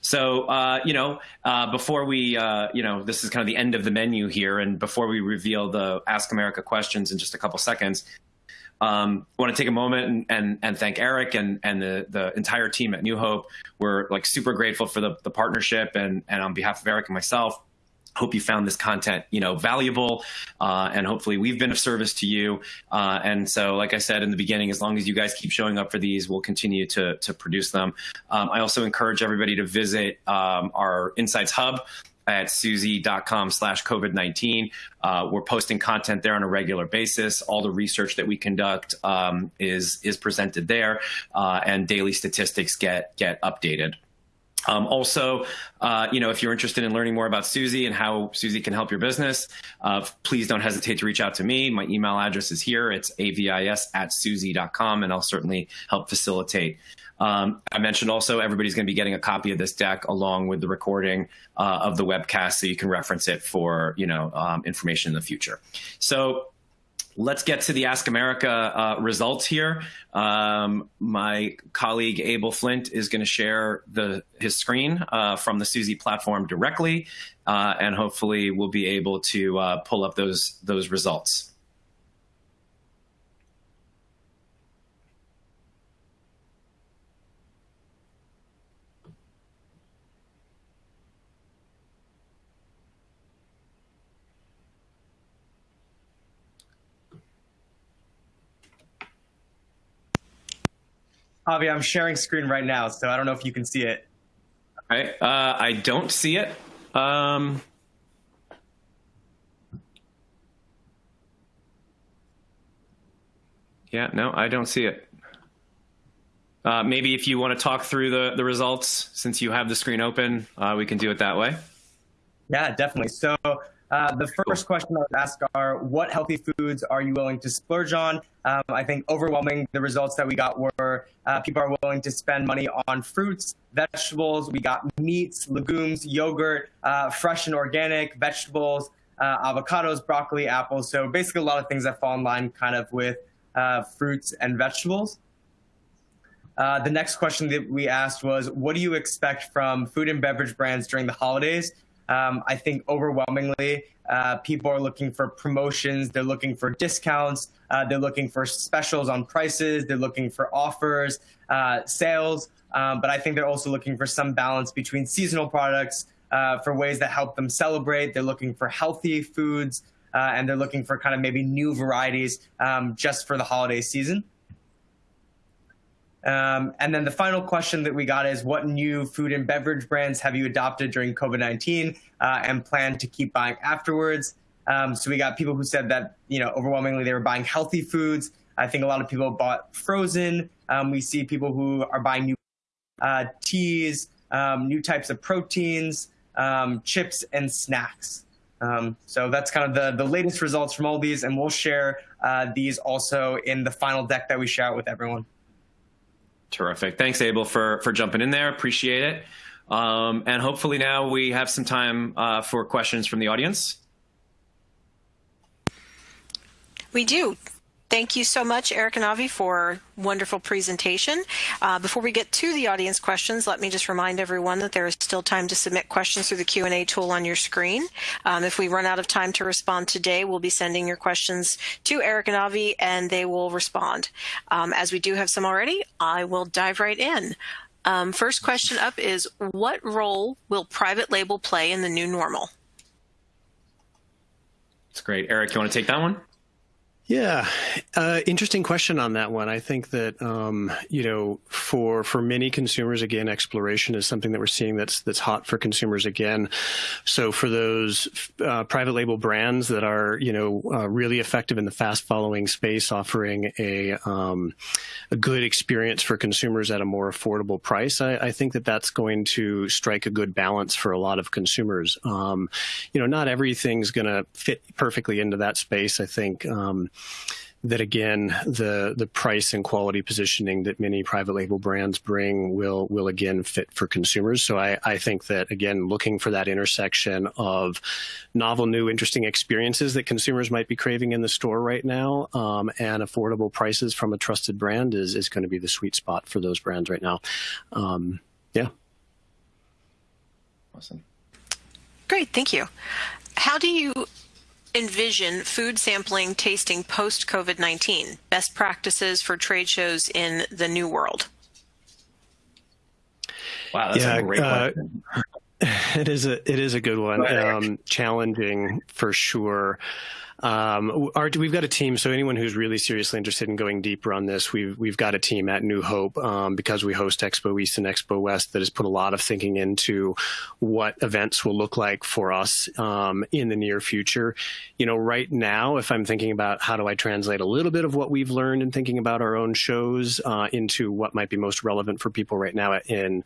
So, uh, you know, uh, before we, uh, you know, this is kind of the end of the menu here. And before we reveal the Ask America questions in just a couple seconds, um, I want to take a moment and, and, and thank Eric and, and the, the entire team at New Hope. We're like super grateful for the, the partnership and, and on behalf of Eric and myself, hope you found this content you know valuable uh, and hopefully we've been of service to you. Uh, and so like i said in the beginning as long as you guys keep showing up for these we'll continue to, to produce them. Um, i also encourage everybody to visit um, our insights hub at suzy.com slash covid-19 uh, we're posting content there on a regular basis. All the research that we conduct um, is is presented there uh, and daily statistics get get updated um, also, uh, you know, if you're interested in learning more about Suzy and how Suzy can help your business, uh, please don't hesitate to reach out to me. My email address is here. It's avis at suzy.com, and I'll certainly help facilitate. Um, I mentioned also everybody's going to be getting a copy of this deck along with the recording uh, of the webcast, so you can reference it for you know um, information in the future. So let's get to the Ask America uh, results here. Um, my colleague Abel Flint is going to share the his screen uh, from the Suzy platform directly, uh, and hopefully we'll be able to uh, pull up those those results. Javi, I'm sharing screen right now, so I don't know if you can see it. I uh, I don't see it. Um, yeah, no, I don't see it. Uh, maybe if you want to talk through the, the results, since you have the screen open, uh, we can do it that way. Yeah, definitely. So uh, the first question I would ask are, what healthy foods are you willing to splurge on? Um, I think overwhelming the results that we got were uh, people are willing to spend money on fruits, vegetables. We got meats, legumes, yogurt, uh, fresh and organic vegetables, uh, avocados, broccoli, apples. So basically a lot of things that fall in line kind of with uh, fruits and vegetables. the next question that we asked was, what do you expect from food and beverage brands during the holidays? Um, I think overwhelmingly, uh, people are looking for promotions. They're looking for discounts. Uh, they're looking for specials on prices. They're looking for offers, uh, sales. Um, but I think they're also looking for some balance between seasonal products, uh, for ways that help them celebrate. They're looking for healthy foods, uh, and they're looking for kind of maybe new varieties um, just for the holiday season. Um, and then the final question that we got is what new food and beverage brands have you adopted during COVID 19 uh, and plan to keep buying afterwards? Um, so we got people who said that, you know, overwhelmingly they were buying healthy foods. I think a lot of people bought frozen. Um, we see people who are buying new uh, teas, um, new types of proteins, um, chips, and snacks. Um, so that's kind of the, the latest results from all these, and we'll share uh, these also in the final deck that we share out with everyone. Terrific. Thanks, Abel, for, for jumping in there. Appreciate it. Um, and hopefully now we have some time uh, for questions from the audience. We do. Thank you so much, Eric and Avi, for wonderful presentation. Uh, before we get to the audience questions, let me just remind everyone that there is still time to submit questions through the Q&A tool on your screen. Um, if we run out of time to respond today, we'll be sending your questions to Eric and Avi, and they will respond. Um, as we do have some already, I will dive right in. Um, first question up is, what role will private label play in the new normal? That's great. Eric, you want to take that one? Yeah, uh, interesting question on that one. I think that um, you know, for for many consumers, again, exploration is something that we're seeing that's that's hot for consumers again. So for those uh, private label brands that are you know uh, really effective in the fast following space, offering a um, a good experience for consumers at a more affordable price, I, I, think that that's going to strike a good balance for a lot of consumers. Um, you know, not everything's going to fit perfectly into that space. I think. That again, the the price and quality positioning that many private label brands bring will will again fit for consumers. So I, I think that again, looking for that intersection of novel, new, interesting experiences that consumers might be craving in the store right now, um, and affordable prices from a trusted brand is is going to be the sweet spot for those brands right now. Um, yeah. Awesome. Great, thank you. How do you envision food sampling tasting post COVID 19? Best practices for trade shows in the new world? Wow, that's yeah, a great uh, question. (laughs) It is a it is a good one. Um, challenging for sure. Um, our, we've got a team, so anyone who's really seriously interested in going deeper on this, we've we've got a team at New Hope um, because we host Expo East and Expo West that has put a lot of thinking into what events will look like for us um, in the near future. You know, right now, if I'm thinking about how do I translate a little bit of what we've learned in thinking about our own shows uh, into what might be most relevant for people right now in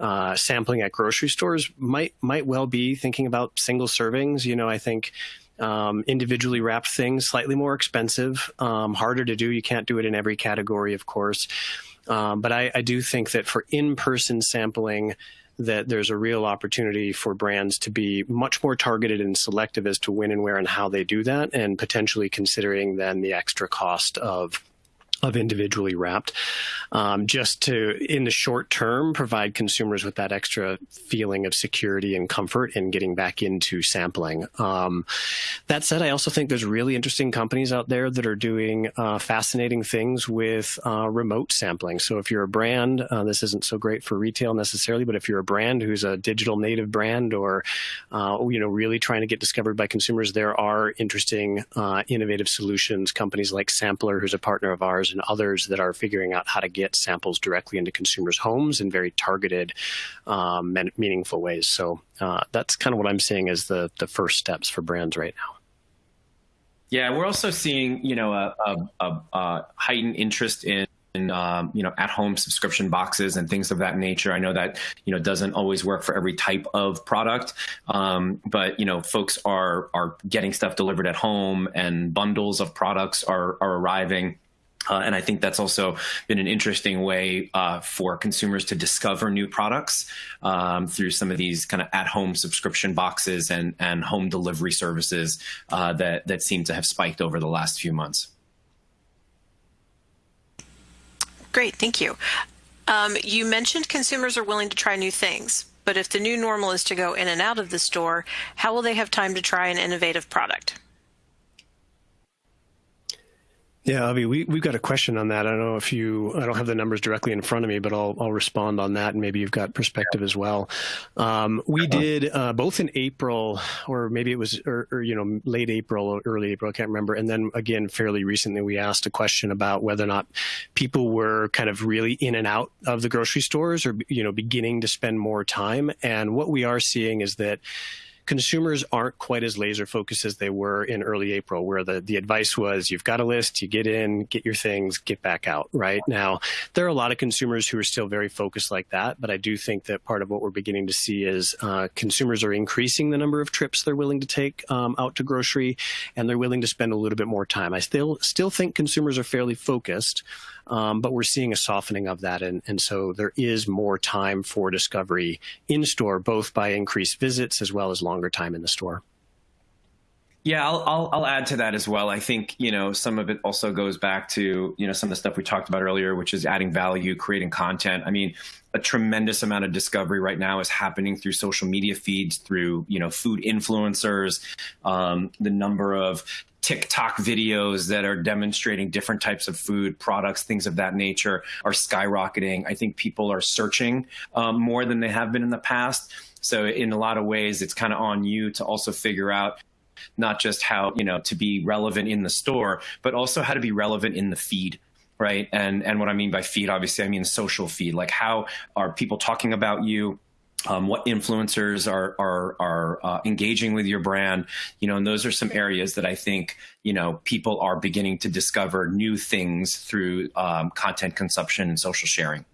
uh, sampling at grocery stores, might might well be thinking about single servings. You know, I think um, individually wrapped things, slightly more expensive, um, harder to do. You can't do it in every category, of course. Um, but I, I, do think that for in-person sampling, that there's a real opportunity for brands to be much more targeted and selective as to when and where and how they do that, and potentially considering then the extra cost of of individually wrapped, um, just to, in the short term, provide consumers with that extra feeling of security and comfort in getting back into sampling. Um, that said, I also think there's really interesting companies out there that are doing uh, fascinating things with uh, remote sampling. So if you're a brand, uh, this isn't so great for retail necessarily, but if you're a brand who's a digital native brand or, uh, you know, really trying to get discovered by consumers, there are interesting, uh, innovative solutions. Companies like Sampler, who's a partner of ours, and others that are figuring out how to get samples directly into consumers' homes in very targeted, um, and meaningful ways. So uh, that's kind of what I'm seeing as the the first steps for brands right now. Yeah, we're also seeing you know a, a, a heightened interest in um, you know at-home subscription boxes and things of that nature. I know that you know doesn't always work for every type of product, um, but you know folks are are getting stuff delivered at home, and bundles of products are are arriving. Uh, and I think that's also been an interesting way uh, for consumers to discover new products um, through some of these kind of at-home subscription boxes and, and home delivery services uh, that, that seem to have spiked over the last few months. Great, thank you. Um, you mentioned consumers are willing to try new things, but if the new normal is to go in and out of the store, how will they have time to try an innovative product? Yeah, Avi, we, we've got a question on that. I don't know if you, I don't have the numbers directly in front of me, but I'll, I'll respond on that and maybe you've got perspective as well. Um, we uh-huh. did uh, both in April or maybe it was, or, or, you know, late April or early April, I can't remember. And then again, fairly recently, we asked a question about whether or not people were kind of really in and out of the grocery stores or, you know, beginning to spend more time. And what we are seeing is that consumers aren't quite as laser focused as they were in early April, where the, the advice was you've got a list, you get in, get your things, get back out. Right now, there are a lot of consumers who are still very focused like that, but I do think that part of what we're beginning to see is uh, consumers are increasing the number of trips they're willing to take um, out to grocery, and they're willing to spend a little bit more time. I still still think consumers are fairly focused. Um, but we're seeing a softening of that. And, and so there is more time for discovery in store, both by increased visits as well as longer time in the store. Yeah, I'll, I'll, I'll add to that as well. I think you know some of it also goes back to you know some of the stuff we talked about earlier, which is adding value, creating content. I mean, a tremendous amount of discovery right now is happening through social media feeds, through you know food influencers, um, the number of TikTok videos that are demonstrating different types of food products, things of that nature, are skyrocketing. I think people are searching um, more than they have been in the past. So in a lot of ways, it's kind of on you to also figure out not just how you know to be relevant in the store, but also how to be relevant in the feed right? And and what I mean by feed, obviously, I mean social feed. Like how are people talking about you? Um, what influencers are are are uh, engaging with your brand. You know and those are some areas that i think you know people are beginning to discover new things through um, content consumption and social sharing.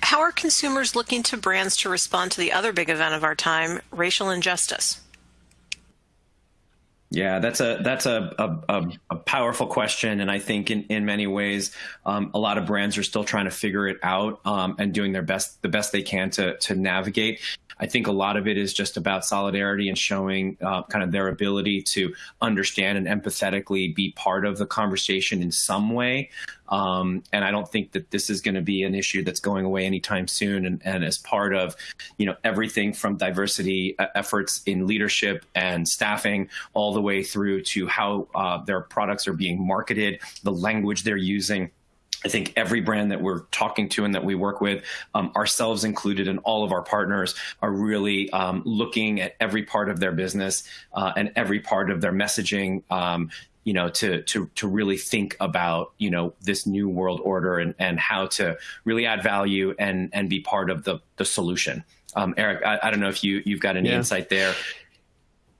How are consumers looking to brands to respond to the other big event of our time racial injustice yeah, that's a that's a, a, a, powerful question, and I think in, in many ways, um, a lot of brands are still trying to figure it out um, and doing their best the best they can to to navigate. I think a lot of it is just about solidarity and showing uh, kind of their ability to understand and empathetically be part of the conversation in some way. Um, and I don't think that this is going to be an issue that's going away anytime soon. And, and, as part of, you know, everything from diversity uh, efforts in leadership and staffing, all the way through to how uh, their products are being marketed, the language they're using. I think every brand that we're talking to and that we work with, um, ourselves included, and all of our partners are really um, looking at every part of their business uh, and every part of their messaging. Um, you know, to to to really think about you know this new world order and and how to really add value and and be part of the the solution. Um, Eric, I, I, don't know if you you've got any yeah. insight there.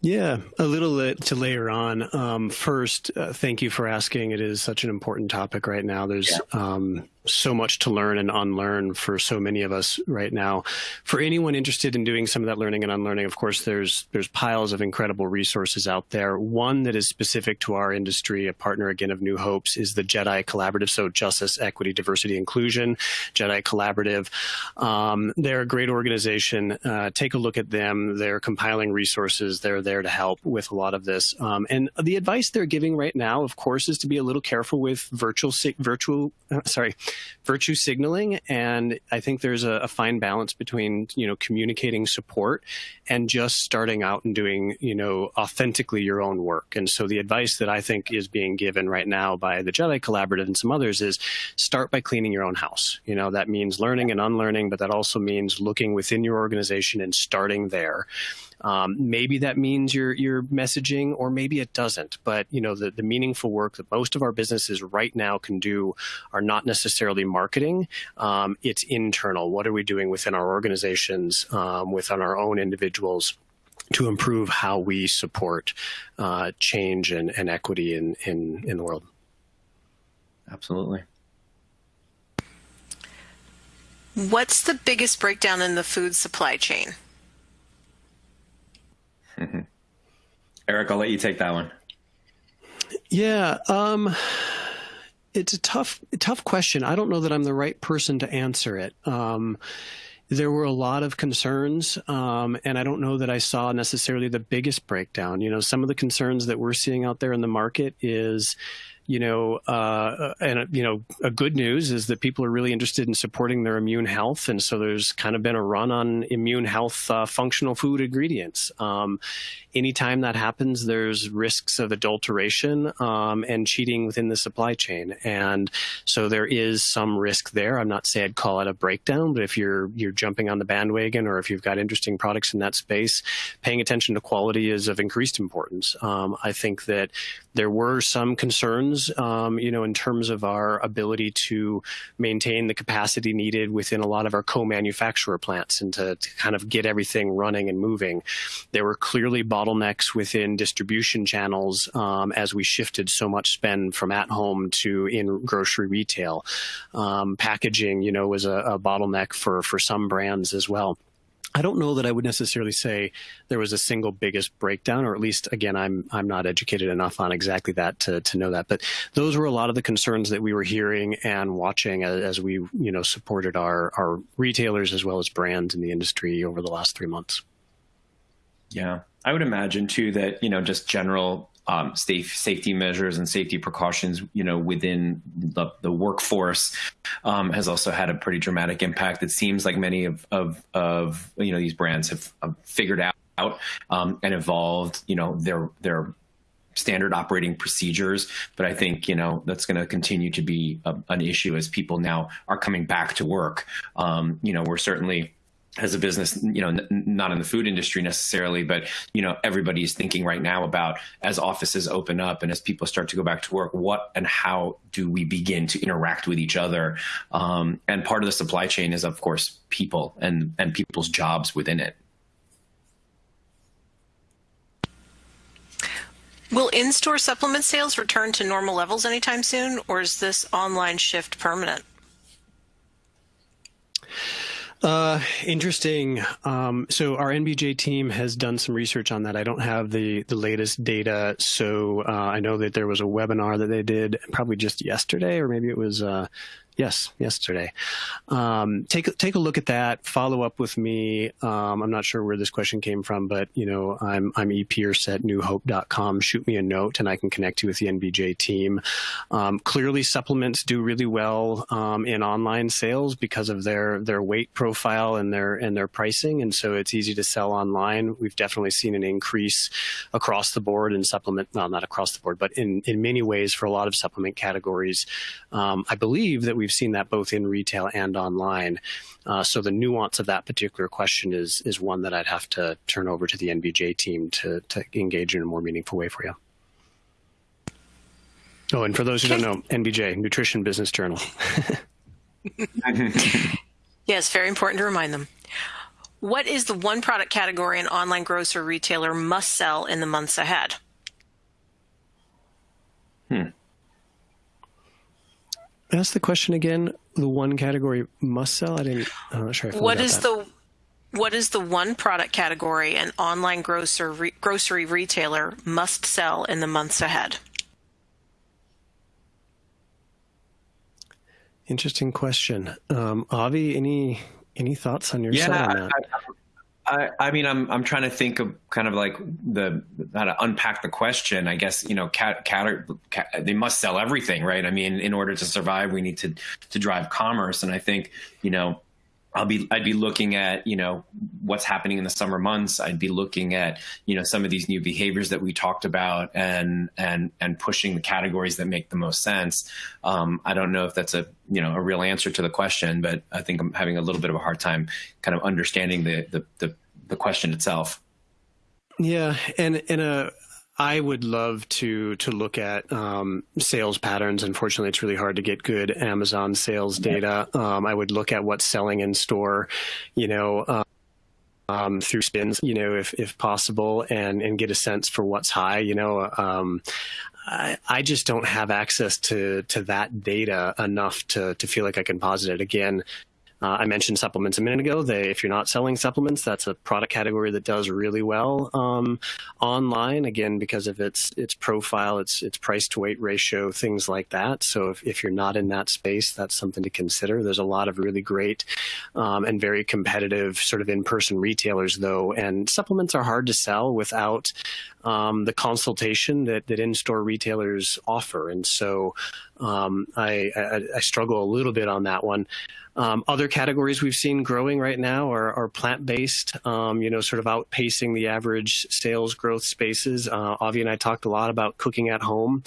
Yeah, a little to layer on. Um, first, uh, thank you for asking. It is such an important topic right now. There's yeah. um, so much to learn and unlearn for so many of us right now. For anyone interested in doing some of that learning and unlearning, of course, there's there's piles of incredible resources out there. One that is specific to our industry, a partner again of New Hopes, is the JEDI Collaborative. So Justice, Equity, Diversity, Inclusion, JEDI Collaborative. Um, they're a great organization. Uh, take a look at them. They're compiling resources. They're there to help with a lot of this. Um, and the advice they're giving right now, of course, is to be a little careful with virtual virtual uh, sorry virtue signaling. And I think there's a, a, fine balance between, you know, communicating support and just starting out and doing, you know, authentically your own work. And so the advice that I think is being given right now by the JEDI Collaborative and some others is start by cleaning your own house. You know, that means learning and unlearning, but that also means looking within your organization and starting there. Um, maybe that means your your messaging, or maybe it doesn't. But you know, the, the meaningful work that most of our businesses right now can do are not necessarily marketing. Um, it's internal. What are we doing within our organizations, um, within our own individuals? to improve how we support uh, change and, and equity in, in, in the world. Absolutely. What's the biggest breakdown in the food supply chain? Mm-hmm. Eric, I'll let you take that one. Yeah, um, it's a tough, tough question. I don't know that I'm the right person to answer it. Um, there were a lot of concerns, um, and I don't know that I saw necessarily the biggest breakdown. You know, some of the concerns that we're seeing out there in the market is you know, uh, and you know, a good news is that people are really interested in supporting their immune health, and so there's kind of been a run on immune health uh, functional food ingredients. Um, anytime that happens, there's risks of adulteration um, and cheating within the supply chain, and so there is some risk there. I'm not saying I'd call it a breakdown, but if you're you're jumping on the bandwagon or if you've got interesting products in that space, paying attention to quality is of increased importance. Um, I think that there were some concerns, um, you know, in terms of our ability to maintain the capacity needed within a lot of our co-manufacturer plants and to, to, kind of get everything running and moving. There were clearly bottlenecks within distribution channels um, as we shifted so much spend from at home to in grocery retail. Um, packaging, you know, was a, a bottleneck for for some brands as well. I don't know that I would necessarily say there was a single biggest breakdown, or at least, again, I'm I'm not educated enough on exactly that to, to know that. But those were a lot of the concerns that we were hearing and watching as, as we you know supported our our retailers as well as brands in the industry over the last three months. Yeah, I would imagine too that you know just general um, safe, safety measures and safety precautions, you know, within the, the workforce um, has also had a pretty dramatic impact. It seems like many of, of, of you know, these brands have, have figured out um, and evolved, you know, their, their standard operating procedures. But I think, you know, that's going to continue to be a, an issue as people now are coming back to work. Um, you know, we're certainly as a business, you know, not in the food industry necessarily, but you know, everybody is thinking right now about as offices open up and as people start to go back to work, what and how do we begin to interact with each other? Um, and part of the supply chain is, of course, people and and people's jobs within it. Will in-store supplement sales return to normal levels anytime soon, or is this online shift permanent? Uh, interesting. Um, so our NBJ team has done some research on that. I don't have the the latest data, so uh, I know that there was a webinar that they did probably just yesterday, or maybe it was uh, Yes, yesterday. Um, take take a look at that. Follow up with me. Um, I'm not sure where this question came from, but you know, I'm I'm epierce at newhope.com. Shoot me a note, and I can connect you with the NBJ team. Um, clearly, supplements do really well um, in online sales because of their their weight profile and their and their pricing, and so it's easy to sell online. We've definitely seen an increase across the board in supplement. Well, not across the board, but in in many ways for a lot of supplement categories. Um, I believe that we we've seen that both in retail and online. Uh, so the nuance of that particular question is is one that I'd have to turn over to the NBJ team to to engage in a more meaningful way for you. Oh, and for those who don't know, NBJ, Nutrition Business Journal. (laughs) yes, very important to remind them. What is the one product category an online grocer retailer must sell in the months ahead? Ask the question again. The one category must sell. I didn't. I'm not sure. I what is that. the what is the one product category an online grocer re, grocery retailer must sell in the months ahead? Interesting question. Um, Avi, any any thoughts on your yeah, side on that? I, I, I mean, I'm I'm trying to think of kind of like the how to unpack the question. I guess you know, cat, cat, cat, they must sell everything, right? I mean, in order to survive, we need to to drive commerce, and I think you know, I'll be I'd be looking at you know what's happening in the summer months. I'd be looking at you know some of these new behaviors that we talked about and and and pushing the categories that make the most sense. Um, I don't know if that's a you know a real answer to the question, but I think I'm having a little bit of a hard time kind of understanding the the the, the question itself. Yeah, and in a I would love to to look at um, sales patterns. Unfortunately, it's really hard to get good Amazon sales data. Um, I would look at what's selling in store, you know, um, um, through SPINS, you know, if if possible, and and get a sense for what's high. You know, um, I, I just don't have access to to that data enough to to feel like I can posit it. Again, uh, I mentioned supplements a minute ago. They, if you're not selling supplements, that's a product category that does really well um, online. Again, because of its its profile, its its price to weight ratio, things like that. So if, if you're not in that space, that's something to consider. There's a lot of really great um, and very competitive sort of in person retailers, though, and supplements are hard to sell without um, the consultation that, that in-store retailers offer. And so um, I, I, I, struggle a little bit on that one. Um, other categories we've seen growing right now are, are plant-based, um, you know, sort of outpacing the average sales growth spaces. Uh, Avi and I talked a lot about cooking at home,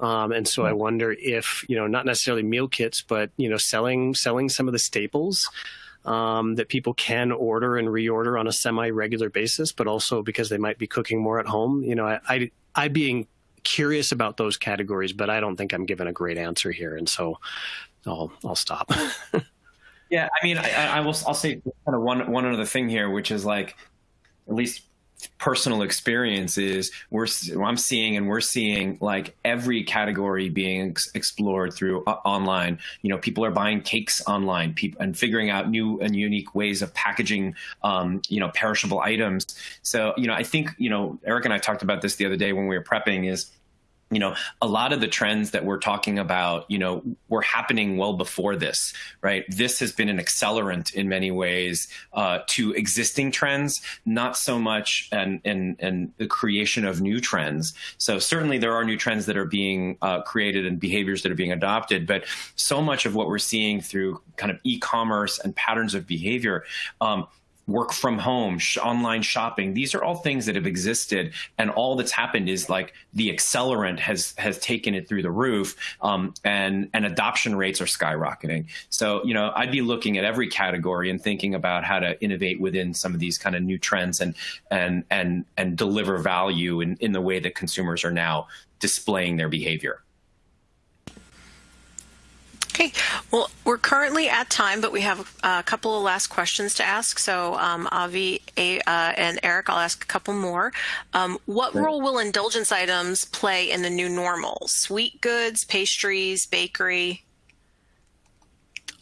um, and so I mm-hmm. wonder if, you know, not necessarily meal kits, but you know, selling selling some of the staples. Um, that people can order and reorder on a semi-regular basis, but also because they might be cooking more at home. You know, I, I, I being curious about those categories, but I don't think I'm given a great answer here, and so I'll I'll stop. (laughs) Yeah, I mean, I, I will. I'll say kind of one one other thing here, which is like, at least personal experience is we're I'm seeing and we're seeing like every category being ex explored through uh, online. You know, people are buying cakes online, people and figuring out new and unique ways of packaging, um, you know, perishable items. So, you know, I think you know, Eric and I talked about this the other day when we were prepping. Is you know, a lot of the trends that we're talking about, you know, were happening well before this, right? This has been an accelerant in many ways uh, to existing trends, not so much and and and the creation of new trends. So certainly there are new trends that are being uh, created and behaviors that are being adopted, but so much of what we're seeing through kind of e-commerce and patterns of behavior. Um, work from home, sh online shopping. These are all things that have existed, and all that's happened is like the accelerant has has taken it through the roof, um, and and adoption rates are skyrocketing. So you know, I'd be looking at every category and thinking about how to innovate within some of these kind of new trends and and and and deliver value in in the way that consumers are now displaying their behavior. Okay, well, we're currently at time, but we have a couple of last questions to ask. So, um, Avi uh, and Eric, I'll ask a couple more. Um, what role will indulgence items play in the new normal? Sweet goods, pastries, bakery?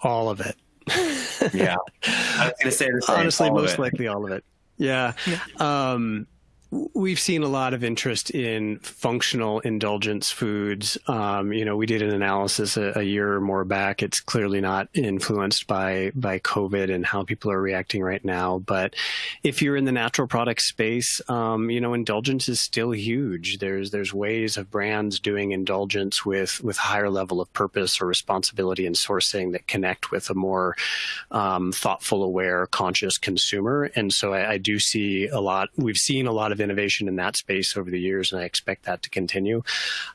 All of it. (laughs) yeah, I was going to say the same. (laughs) Honestly, most likely all of it. Yeah. yeah. Um, We've seen a lot of interest in functional indulgence foods. Um, you know, we did an analysis a, a, year or more back. It's clearly not influenced by by COVID and how people are reacting right now. But if you're in the natural product space, um, you know, indulgence is still huge. There's there's ways of brands doing indulgence with with higher level of purpose or responsibility and sourcing that connect with a more um, thoughtful, aware, conscious consumer. And so I, I do see a lot. We've seen a lot innovation in that space over the years, and I expect that to continue.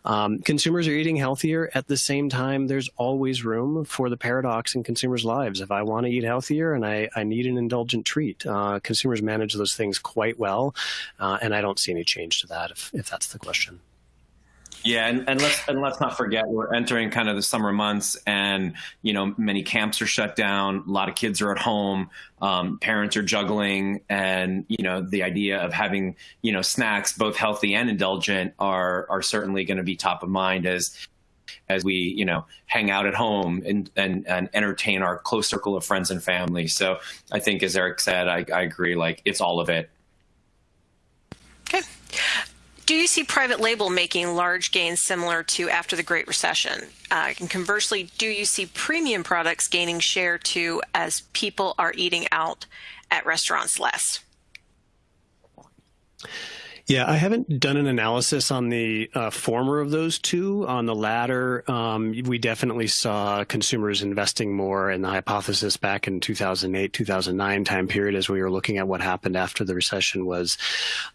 Um, consumers are eating healthier. At the same time, there's always room for the paradox in consumers' lives. If I want to eat healthier and I, I need an indulgent treat, uh, consumers manage those things quite well, uh, and I don't see any change to that if, if that's the question. Yeah, and, and let's and let's not forget we're entering kind of the summer months, and you know many camps are shut down. A lot of kids are at home. Um, parents are juggling, and you know the idea of having you know snacks, both healthy and indulgent, are are certainly going to be top of mind as as we you know hang out at home and, and and entertain our close circle of friends and family. So I think, as Eric said, I, I agree. Like it's all of it. Okay. Do you see private label making large gains similar to after the Great Recession? Uh, and conversely, do you see premium products gaining share too as people are eating out at restaurants less? Yeah, I haven't done an analysis on the uh, former of those two. On the latter, um, we definitely saw consumers investing more in the hypothesis back in 2008, 2009 time period as we were looking at what happened after the recession was,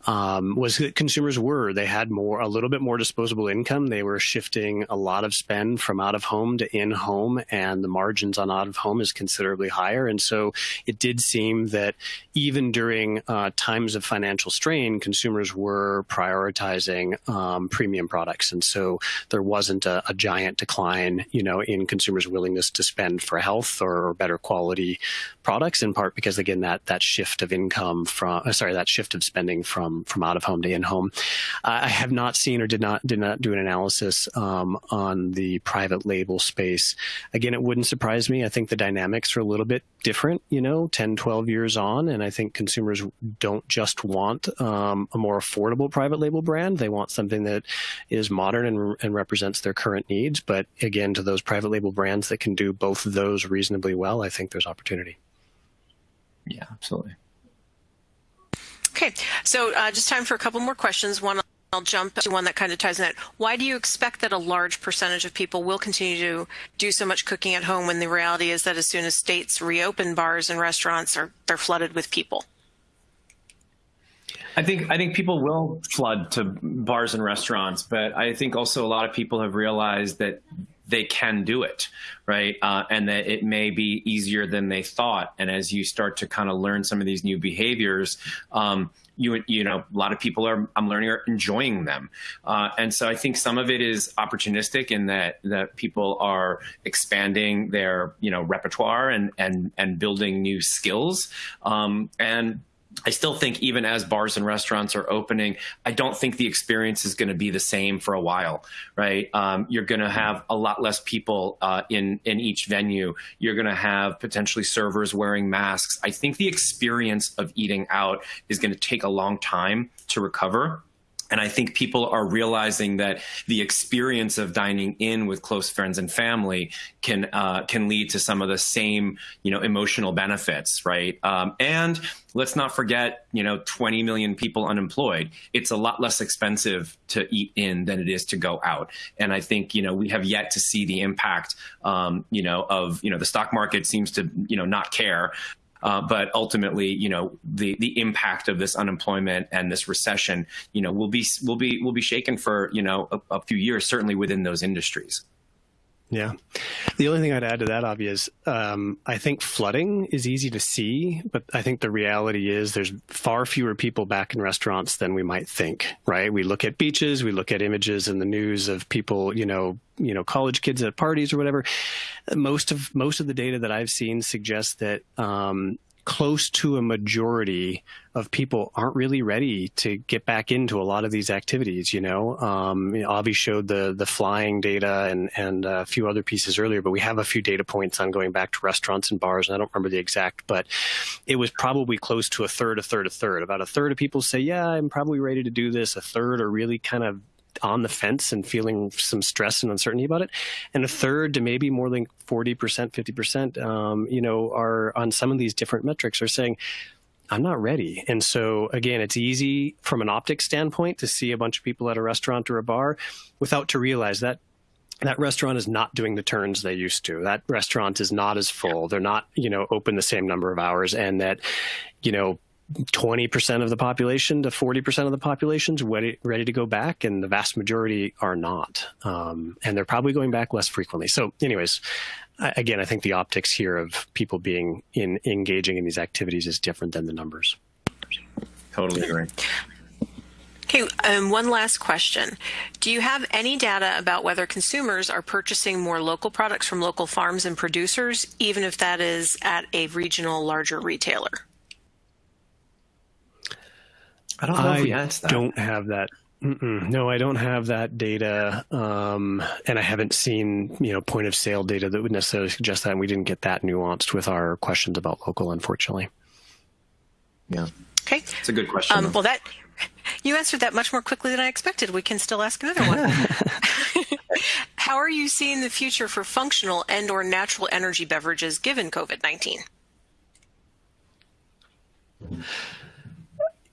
um, was that consumers were, they had more, a little bit more disposable income. They were shifting a lot of spend from out of home to in home and the margins on out of home is considerably higher. And so it did seem that even during uh, times of financial strain, consumers were prioritizing um, premium products, and so there wasn't a, a, giant decline, you know, in consumers' willingness to spend for health or better quality products. In part because again that that shift of income from uh, sorry that shift of spending from from out of home to in home. I have not seen or did not did not do an analysis um, on the private label space. Again, it wouldn't surprise me. I think the dynamics are a little bit different, you know, 10, 12 years on, and I think consumers don't just want um, a more affordable private label brand. They want something that is modern and, and represents their current needs. But again, to those private label brands that can do both of those reasonably well, I think there's opportunity. Yeah, absolutely. Okay, so uh, just time for a couple more questions. One I'll jump to one that kind of ties in that. Why do you expect that a large percentage of people will continue to do so much cooking at home when the reality is that as soon as states reopen bars and restaurants are they're flooded with people? I think I think people will flood to bars and restaurants, but I think also a lot of people have realized that they can do it, right? Uh, and that it may be easier than they thought. And as you start to kind of learn some of these new behaviors, um, you you know a lot of people are I'm learning are enjoying them, uh, and so I think some of it is opportunistic in that that people are expanding their you know repertoire and and and building new skills, um, and I still think even as bars and restaurants are opening, I don't think the experience is going to be the same for a while, right? Um, you're going to have a lot less people uh, in in each venue. You're going to have potentially servers wearing masks. I think the experience of eating out is going to take a long time to recover. And I think people are realizing that the experience of dining in with close friends and family can uh, can lead to some of the same you know emotional benefits, right? Um, and let's not forget, you know, 20 million people unemployed. It's a lot less expensive to eat in than it is to go out. And I think you know we have yet to see the impact, um, you know, of you know the stock market seems to you know not care uh, but ultimately, you know, the the impact of this unemployment and this recession, you know, will be will be will be shaken for you know a, a few years, certainly within those industries. Yeah. The only thing I'd add to that, Avi, is um, I think flooding is easy to see, but I think the reality is there's far fewer people back in restaurants than we might think, right? We look at beaches, we look at images in the news of people, you know, you know, college kids at parties or whatever. Most of most of the data that I've seen suggests that um, close to a majority of people aren't really ready to get back into a lot of these activities. You know, um, Avi showed the the flying data and and a few other pieces earlier, but we have a few data points on going back to restaurants and bars, and I don't remember the exact, but it was probably close to a third, a third, a third. About a third of people say, "Yeah, I'm probably ready to do this." A third are really kind of on the fence and feeling some stress and uncertainty about it. And a third to maybe more than 40%, 50%, um, you know, are on some of these different metrics are saying, I'm not ready. And so again, it's easy from an optics standpoint to see a bunch of people at a restaurant or a bar without to realize that that restaurant is not doing the turns they used to. That restaurant is not as full. They're not, you know, open the same number of hours and that, you know, 20% of the population to 40% of the population is ready, ready to go back, and the vast majority are not. Um, and they're probably going back less frequently. So, anyways, I, again, I think the optics here of people being in engaging in these activities is different than the numbers. Totally agree. Okay, um, one last question. Do you have any data about whether consumers are purchasing more local products from local farms and producers, even if that is at a regional larger retailer? I don't know I if we asked that. don't have that. Mm-mm. No, I don't have that data, um, and I haven't seen you know point of sale data that would necessarily suggest that. And we didn't get that nuanced with our questions about local, unfortunately. Yeah. Okay. It's a good question. Um, well, that you answered that much more quickly than I expected. We can still ask another one. (laughs) (laughs) How are you seeing the future for functional and/or natural energy beverages given COVID nineteen?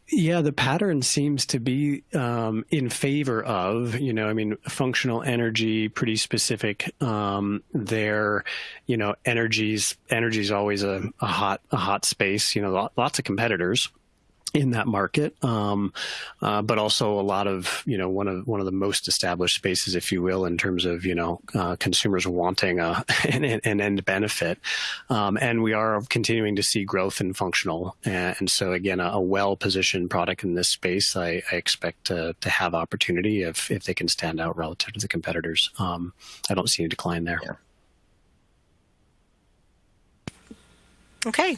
Yeah, the pattern seems to be um, in favor of, you know, I mean, functional energy, pretty specific. Um, there, you know, energies, energy is always a, a hot, a hot space. You know, lots of competitors in that market, um, uh, but also a lot of you know one of one of the most established spaces, if you will, in terms of you know uh, consumers wanting a, (laughs) an, an end benefit, um, and we are continuing to see growth in functional, and, so again, a, a well-positioned product in this space, I, I, expect to, to have opportunity if if they can stand out relative to the competitors. Um, I don't see a decline there. Yeah. Okay.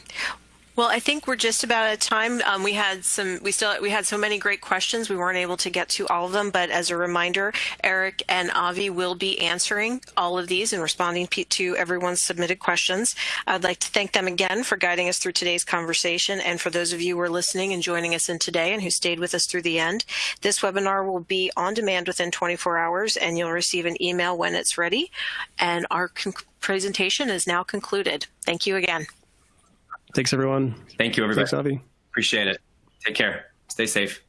Well, I think we're just about out of time. Um, we had some, we still, we had so many great questions. We weren't able to get to all of them, but as a reminder, Eric and Avi will be answering all of these and responding to everyone's submitted questions. I'd like to thank them again for guiding us through today's conversation. And for those of you who are listening and joining us in today and who stayed with us through the end, this webinar will be on demand within 24 hours and you'll receive an email when it's ready. And our presentation is now concluded. Thank you again. Thanks, everyone. Thank you, everybody. Thanks, Avi. Appreciate it. Take care. Stay safe.